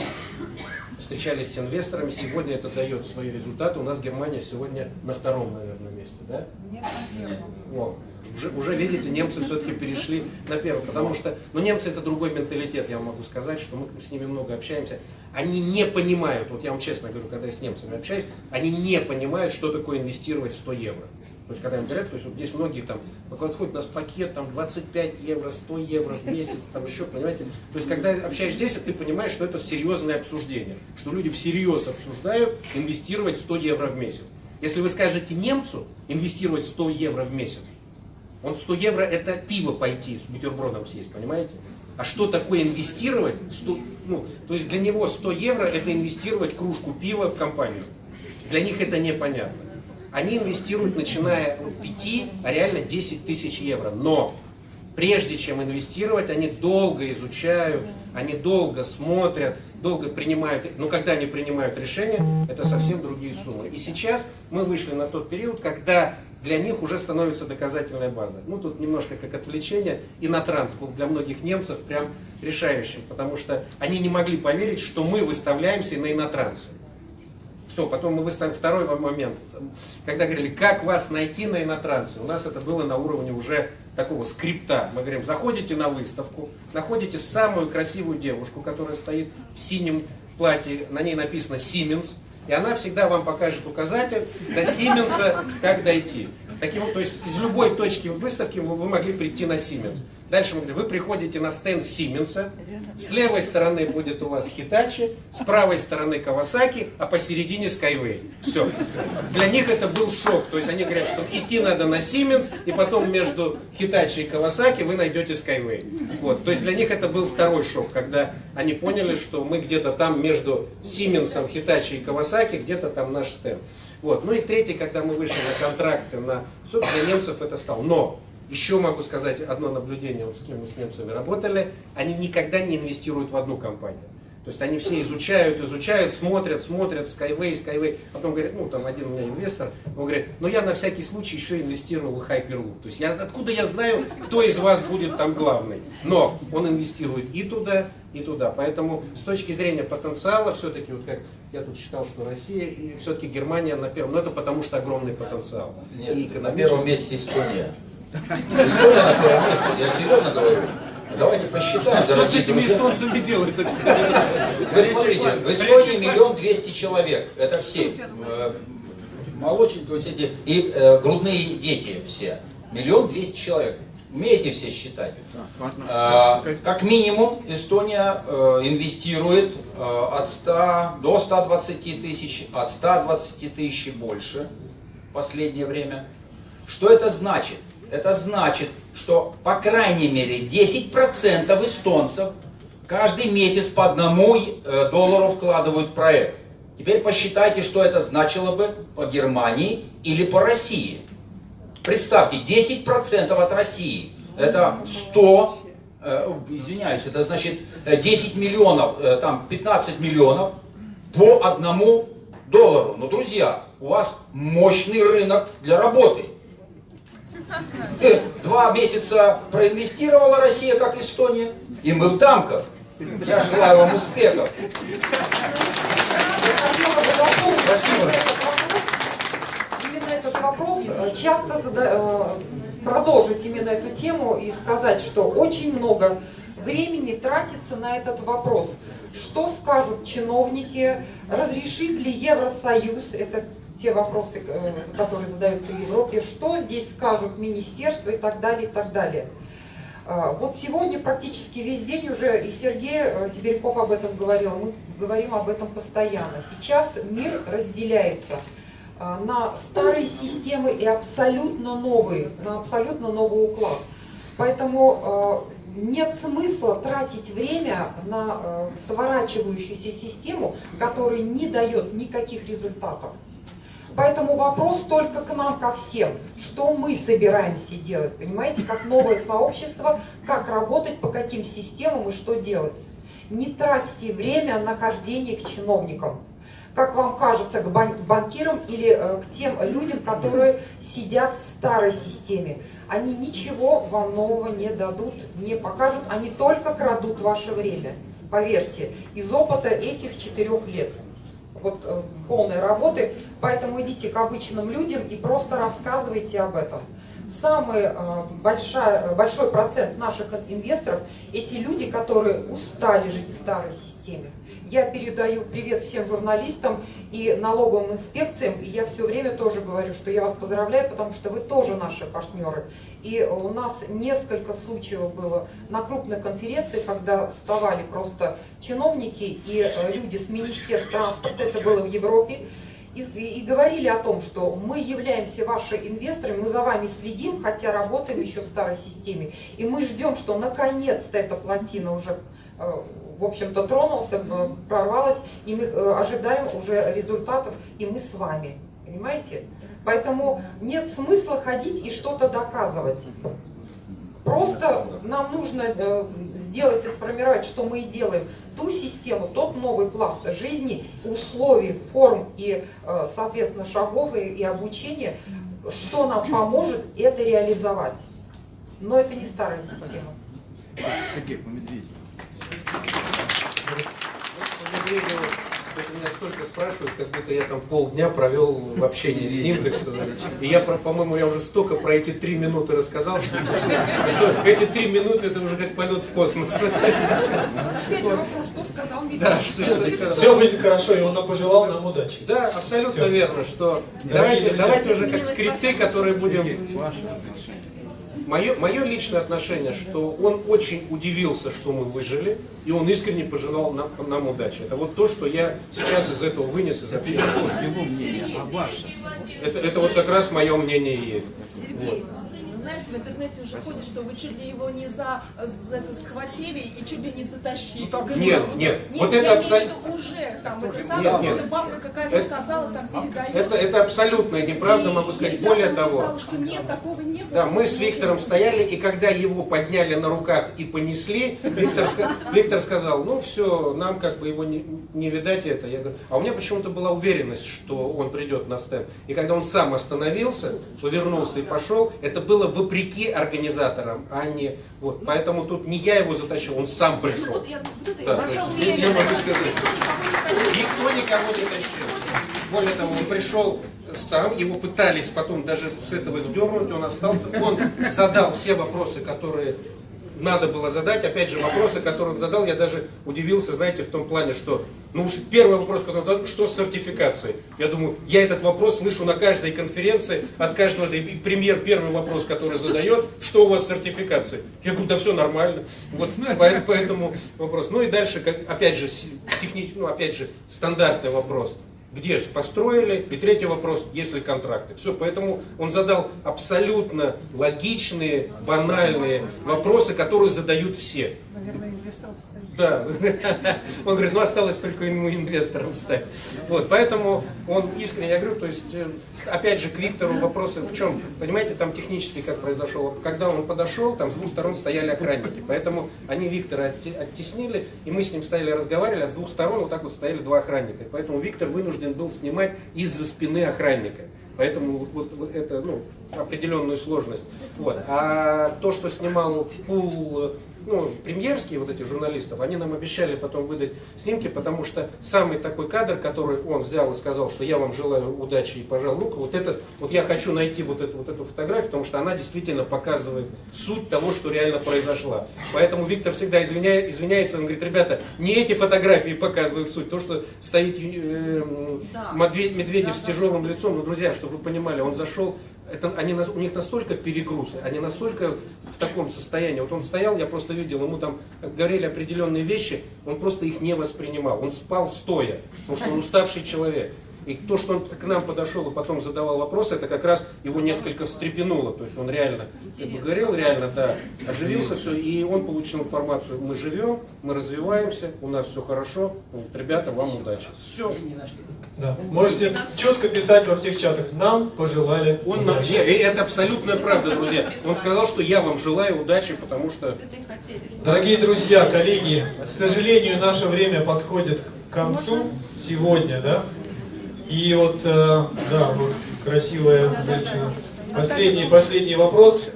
встречались с инвесторами. Сегодня это дает свои результаты. У нас Германия сегодня на втором, наверное, месте, да? Вот. Уже, уже, видите, немцы все-таки перешли на первый, потому что, ну, немцы это другой менталитет, я вам могу сказать, что мы с ними много общаемся. Они не понимают, вот я вам честно говорю, когда я с немцами общаюсь, они не понимают, что такое инвестировать 100 евро. То есть, когда им говорят, то есть, вот здесь многие там, подходит у нас пакет, там, 25 евро, 100 евро в месяц, там еще, понимаете. То есть, когда общаешься здесь, ты понимаешь, что это серьезное обсуждение, что люди всерьез обсуждают инвестировать 100 евро в месяц. Если вы скажете немцу инвестировать 100 евро в месяц, он 100 евро это пиво пойти с бутербродом съесть, понимаете? А что такое инвестировать? 100, ну, то есть для него 100 евро это инвестировать кружку пива в компанию. Для них это непонятно. Они инвестируют, начиная от 5, а реально 10 тысяч евро. Но прежде чем инвестировать, они долго изучают, они долго смотрят, долго принимают, но когда они принимают решение, это совсем другие суммы. И сейчас мы вышли на тот период, когда для них уже становится доказательная база. Ну, тут немножко как отвлечение. И на транс был для многих немцев прям решающим, потому что они не могли поверить, что мы выставляемся на инотрансе. Все, потом мы выставим второй момент, когда говорили, как вас найти на инотрансе. У нас это было на уровне уже такого скрипта. Мы говорим, заходите на выставку, находите самую красивую девушку, которая стоит в синем платье, на ней написано Siemens, и она всегда вам покажет указатель до Сименса, как дойти. Таким, то есть из любой точки выставки вы, вы могли прийти на Siemens. Дальше мы говорим, вы приходите на стенд Сименса, с левой стороны будет у вас Хитачи, с правой стороны Кавасаки, а посередине Skyway. Все. Для них это был шок. То есть они говорят, что идти надо на Siemens, и потом между Хитачи и Кавасаки вы найдете Skyway. Вот. То есть для них это был второй шок, когда они поняли, что мы где-то там между Сименсом, Хитачи и Кавасаки, где-то там наш стенд. Вот. Ну и третий, когда мы вышли на контракты, на... для немцев это стало. Но еще могу сказать одно наблюдение, вот с кем мы с немцами работали, они никогда не инвестируют в одну компанию. То есть они все изучают, изучают, смотрят, смотрят, Skyway, Skyway. Потом говорят, ну там один у меня инвестор, он говорит, ну я на всякий случай еще инвестировал в Hyperloop. То есть я, откуда я знаю, кто из вас будет там главный? Но он инвестирует и туда, и туда. Поэтому с точки зрения потенциала, все-таки, вот как я тут читал, что Россия и все-таки Германия на первом. Но это потому что огромный потенциал. Нет, и на первом месте Эстония. Я серьезно говорю. Давайте посчитаем. Что с этими эстонцами делать, так сказать? Вы смотрите, в Эстонии миллион двести человек. Это все. Э, молочные, то есть эти, и э, грудные дети все. Миллион двести человек. Умеете все считать? А, как минимум Эстония э, инвестирует э, от 100 до 120 тысяч, от 120 тысяч и больше в последнее время. Что это значит? Это значит, что по крайней мере 10% эстонцев каждый месяц по одному э, доллару вкладывают в проект. Теперь посчитайте, что это значило бы по Германии или по России. Представьте, 10% от России. Это 100, э, извиняюсь, это значит 10 миллионов, э, там 15 миллионов по одному доллару. Но, друзья, у вас мощный рынок для работы. Два месяца проинвестировала Россия, как Эстония, и мы в тамках. Я желаю вам успехов. Именно этот вопрос э, часто зада... Э, продолжить именно эту тему и сказать, что очень много времени тратится на этот вопрос. Что скажут чиновники, разрешит ли Евросоюз, это те вопросы, э, которые задаются в Европе, что здесь скажут министерства и так далее, и так далее. А, вот сегодня практически весь день уже, и Сергей э, Сибиряков об этом говорил, мы говорим об этом постоянно. Сейчас мир разделяется а, на старые системы и абсолютно новые, на абсолютно новый уклад. Поэтому а, нет смысла тратить время на сворачивающуюся систему, которая не дает никаких результатов. Поэтому вопрос только к нам, ко всем. Что мы собираемся делать, понимаете, как новое сообщество, как работать, по каким системам и что делать. Не тратьте время на хождение к чиновникам. Как вам кажется, к банкирам или э, к тем людям, которые сидят в старой системе. Они ничего вам нового не дадут, не покажут, они только крадут ваше время. Поверьте, из опыта этих четырех лет вот э, полной работы, поэтому идите к обычным людям и просто рассказывайте об этом. Самый э, большой, большой процент наших инвесторов – эти люди, которые устали жить в старой системе. Я передаю привет всем журналистам и налоговым инспекциям, и я все время тоже говорю, что я вас поздравляю, потому что вы тоже наши партнеры. И у нас несколько случаев было на крупной конференции, когда вставали просто чиновники и э, люди с Министерства транспорта, это было в Европе, и, и, говорили о том, что мы являемся вашими инвесторами, мы за вами следим, хотя работаем еще в старой системе. И мы ждем, что наконец-то эта плотина уже э, в общем-то, тронулся, э, прорвалась, и мы ожидаем уже результатов, и мы с вами. Понимаете? Поэтому нет смысла ходить и что-то доказывать. Просто нам нужно э, сделать и сформировать, что мы и делаем, ту систему, тот новый пласт жизни, условий, форм и, соответственно, шагов и, и обучения, что нам поможет это реализовать. Но это не старая система. Сергей, по. Медведеву, это меня столько спрашивают, как будто я там полдня провел в общении с ним, так сказать. И я, по-моему, я уже столько про эти три минуты рассказал, что эти три минуты это уже как полет в космос. Что сказал да, что, Все будет хорошо, и он пожелал нам удачи. Да, абсолютно верно, что давайте, давайте уже как скрипты, которые будем мое, мое личное отношение, что он очень удивился, что мы выжили, и он искренне пожелал нам, нам удачи. Это вот то, что я сейчас из этого вынес из общения. Его мнение, а ваше? Это, это вот как раз мое мнение и есть. Сергей, ну, знаете, в интернете уже ходит, что вы чуть ли его не за, за это схватили и чуть ли не затащили. Нет, нет, Нет, вот я это абсолютно... уже, там, это Нет, самое, нет. просто бабка какая-то сказала, там передает. Это, это абсолютно неправда, И могу сказать. нельзя Более того, что нет, такого не было. Да, мы с Виктором стояли, и когда его подняли на руках и понесли, Виктор, Виктор сказал, ну все, нам как бы его не, не видать это. Я говорю, а у меня почему-то была уверенность, что он придет на стенд. И когда он сам остановился, повернулся и пошел, это было вопреки организаторам, а не вот. Поэтому тут не я его затащил, он сам Ну, пришел. вот я вот это Да, ваша то есть уверенность. я могу сказать, Никто никого не тащил. Более того, он пришел сам, его пытались потом даже с этого сдернуть, он остался. Он задал все вопросы, которые надо было задать. Опять же, вопросы, которые он задал, я даже удивился, знаете, в том плане, что, ну уж первый вопрос, который он задал, что с сертификацией? Я думаю, я этот вопрос слышу на каждой конференции, от каждого, и премьер первый вопрос, который задает, что у вас с сертификацией? Я говорю, да все нормально. Вот по- поэтому вопрос. Ну и дальше, как, опять же, технический, ну опять же, стандартный вопрос. Где же построили? И третий вопрос, есть ли контракты. Все, поэтому он задал абсолютно логичные, банальные вопросы, которые задают все. Да. (laughs) Он говорит, ну осталось только ему инвестором стать. Вот, поэтому он искренне, я говорю, то есть, э, опять же, к Виктору вопросы в чем? Понимаете, там технически как произошло. Когда он подошел, там с двух сторон стояли охранники. Поэтому они Виктора отте- оттеснили, и мы с ним стояли, разговаривали, а с двух сторон вот так вот стояли два охранника. Поэтому Виктор вынужден был снимать из-за спины охранника. Поэтому вот- вот это ну, определенную сложность. Вот. А то, что снимал пул ну, премьерские вот эти журналистов, они нам обещали потом выдать снимки, потому что самый такой кадр, который он взял и сказал, что я вам желаю удачи и пожал руку, вот это, вот я хочу найти вот эту, вот эту фотографию, потому что она действительно показывает суть того, что реально произошло. Поэтому Виктор всегда извиняет, извиняется, он говорит, ребята, не эти фотографии показывают суть, то, что стоит э, Медведь- Медведев с тяжелым лицом, ну, друзья, чтобы вы понимали, он зашел это, они, у них настолько перегруз, они настолько в таком состоянии. Вот он стоял, я просто видел, ему там говорили определенные вещи, он просто их не воспринимал. Он спал стоя, потому что он уставший человек. И то, что он к нам подошел и потом задавал вопросы, это как раз его несколько встрепенуло. То есть он реально как бы говорил, реально, да, оживился все, и он получил информацию. Мы живем, мы развиваемся, у нас все хорошо. Говорит, Ребята, вам удачи. Все. Да. Можете четко писать во всех чатах. Нам пожелали Он нам- удачи. не, и это абсолютная правда, друзья. Он сказал, что я вам желаю удачи, потому что... Дорогие друзья, коллеги, к сожалению, наше время подходит к концу сегодня, да? И вот, э, да, вот красивая женщина. Последний, последний вопрос.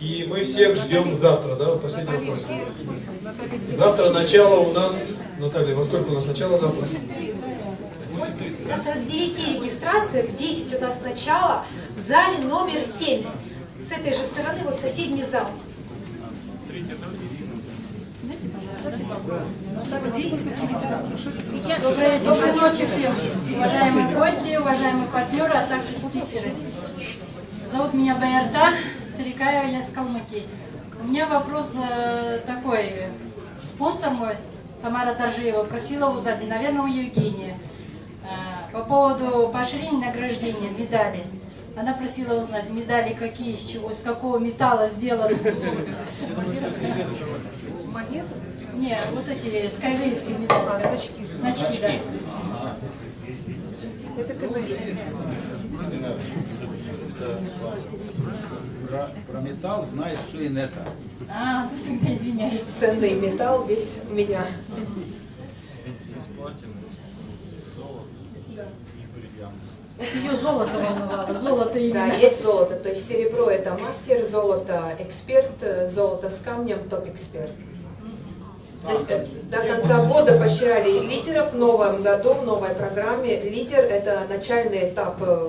И мы всех ждем завтра, да? Вот Последний вопрос. Завтра начало у нас, Наталья, во сколько у нас начало завтра? Завтра с 9 регистрация, в 10 у нас начало, в зале номер 7. С этой же стороны вот соседний зал. Сейчас Доброй, доброй ночи всем, уважаемые гости, уважаемые партнеры, а также спикеры. Зовут меня Баярта Царикаева, я с Калмыкии. У меня вопрос э, такой. Спонсор мой, Тамара Торжиева, просила узнать, наверное, у Евгения, э, по поводу поощрения награждения, медали. Она просила узнать, медали какие, из чего, из какого металла сделаны. Монеты? Не, вот эти скайвейские медали. А, значки. Значки, да. Это КВН. Про, про металл знает все инета. А, ну тогда извиняюсь. Ценный металл весь у меня. Ее золото волновало, золото Да, именно. есть золото. То есть серебро это мастер, золото эксперт, золото с камнем топ-эксперт. То есть э, до конца года поощряли лидеров в новом году, в новой программе. Лидер это начальный этап э,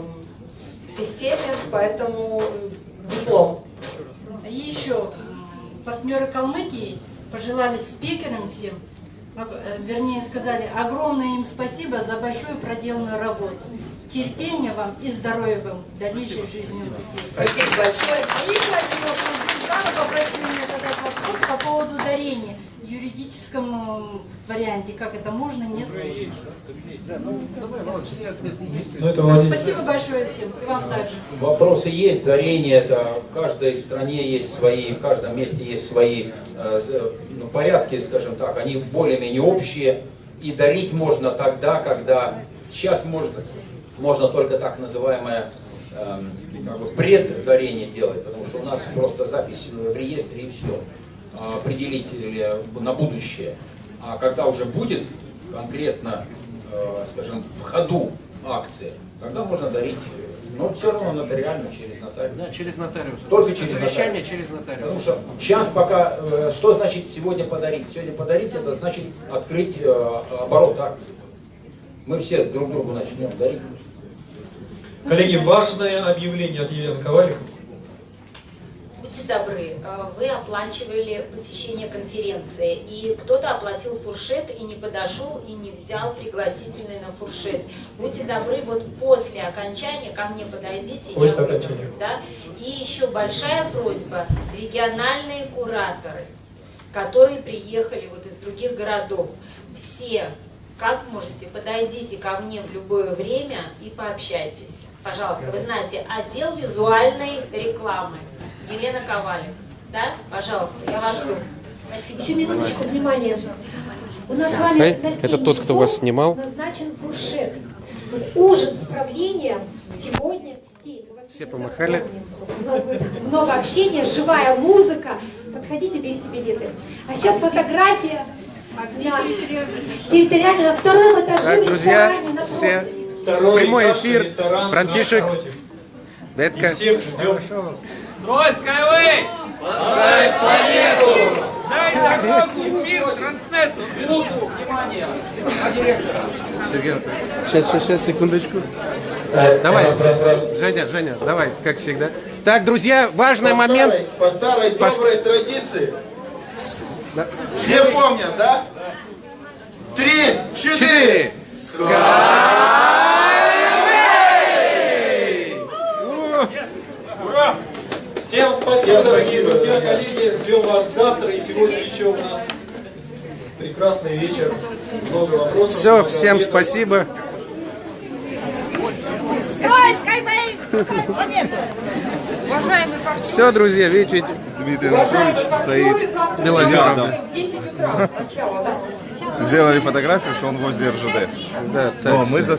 в системе, поэтому диплом. И еще партнеры Калмыкии пожелали спикерам всем, э, вернее сказали, огромное им спасибо за большую проделанную работу. терпения вам и здоровья вам в дальнейшей жизни. Спасибо большое. И еще один вопрос. Светлана попросила меня задать вопрос по поводу дарения юридическом э, варианте. Как это можно, нет? Ну, это Владимир. Спасибо большое всем. И вам также. Вопросы есть, дарение это в каждой стране есть свои, в каждом месте есть свои э, ну, порядки, скажем так, они более-менее общие. И дарить можно тогда, когда сейчас может, можно только так называемое эм, как бы преддарение делать, потому что у нас просто запись в реестре и все. Определить или на будущее. А когда уже будет конкретно, э, скажем, в ходу акция, тогда можно дарить. Но все равно нотариально через нотариус. Да, через нотариус. Только через Завещание нотариус. через нотариус. Потому что сейчас пока, э, что значит сегодня подарить? Сегодня подарить, это значит открыть э, оборот акций. Мы все друг другу начнем дарить. Коллеги, важное объявление от Елены Ковалик. Будьте добры, э, вы оплачивали посещение конференции, и кто-то оплатил фуршет и не подошел и не взял пригласительный на фуршет. Будьте добры, вот после окончания ко мне подойдите. После я окончания. да? И еще большая просьба, региональные кураторы, которые приехали вот из других городов, все, как можете, подойдите ко мне в любое время и пообщайтесь. Пожалуйста, вы знаете, отдел визуальной рекламы. Елена Ковалик. Да? Пожалуйста, я вас жду. Спасибо. Еще минуточку, внимание. У нас с вами это 7 тот, кто вас снимал. Назначен фуршет. Вот ужин с правлением сегодня в 7. У вас Все помахали. У нас будет много общения, живая музыка. Подходите, берите билеты. А сейчас фотография. территориально на втором этаже Так, друзья, все. Прямой эфир. Франтишек. Детка. Всех ждем. Строй Skyway! Спасай планету! Дай дорогу мир Транснету! Минутку, внимание! Сергей. Сейчас, сейчас, сейчас, секундочку. Так, Давай. Женя, Женя, давай, как всегда. Так, друзья, важный По момент. старой- По старой По- доброй традиции. Да. Все помнят, да? Три, Четыре. четыре. Всем спасибо, дорогие друзья, коллеги. Ждем вас завтра. И сегодня еще у нас прекрасный вечер. Много вопросов. Все, много всем ответов. спасибо. Все, друзья, видите, видите, Дмитрий Анатольевич стоит Белозеров. рядом. В 10 утра (laughs) начало, да? Сделали фотографию, что он возле РЖД. Да, Но так. мы за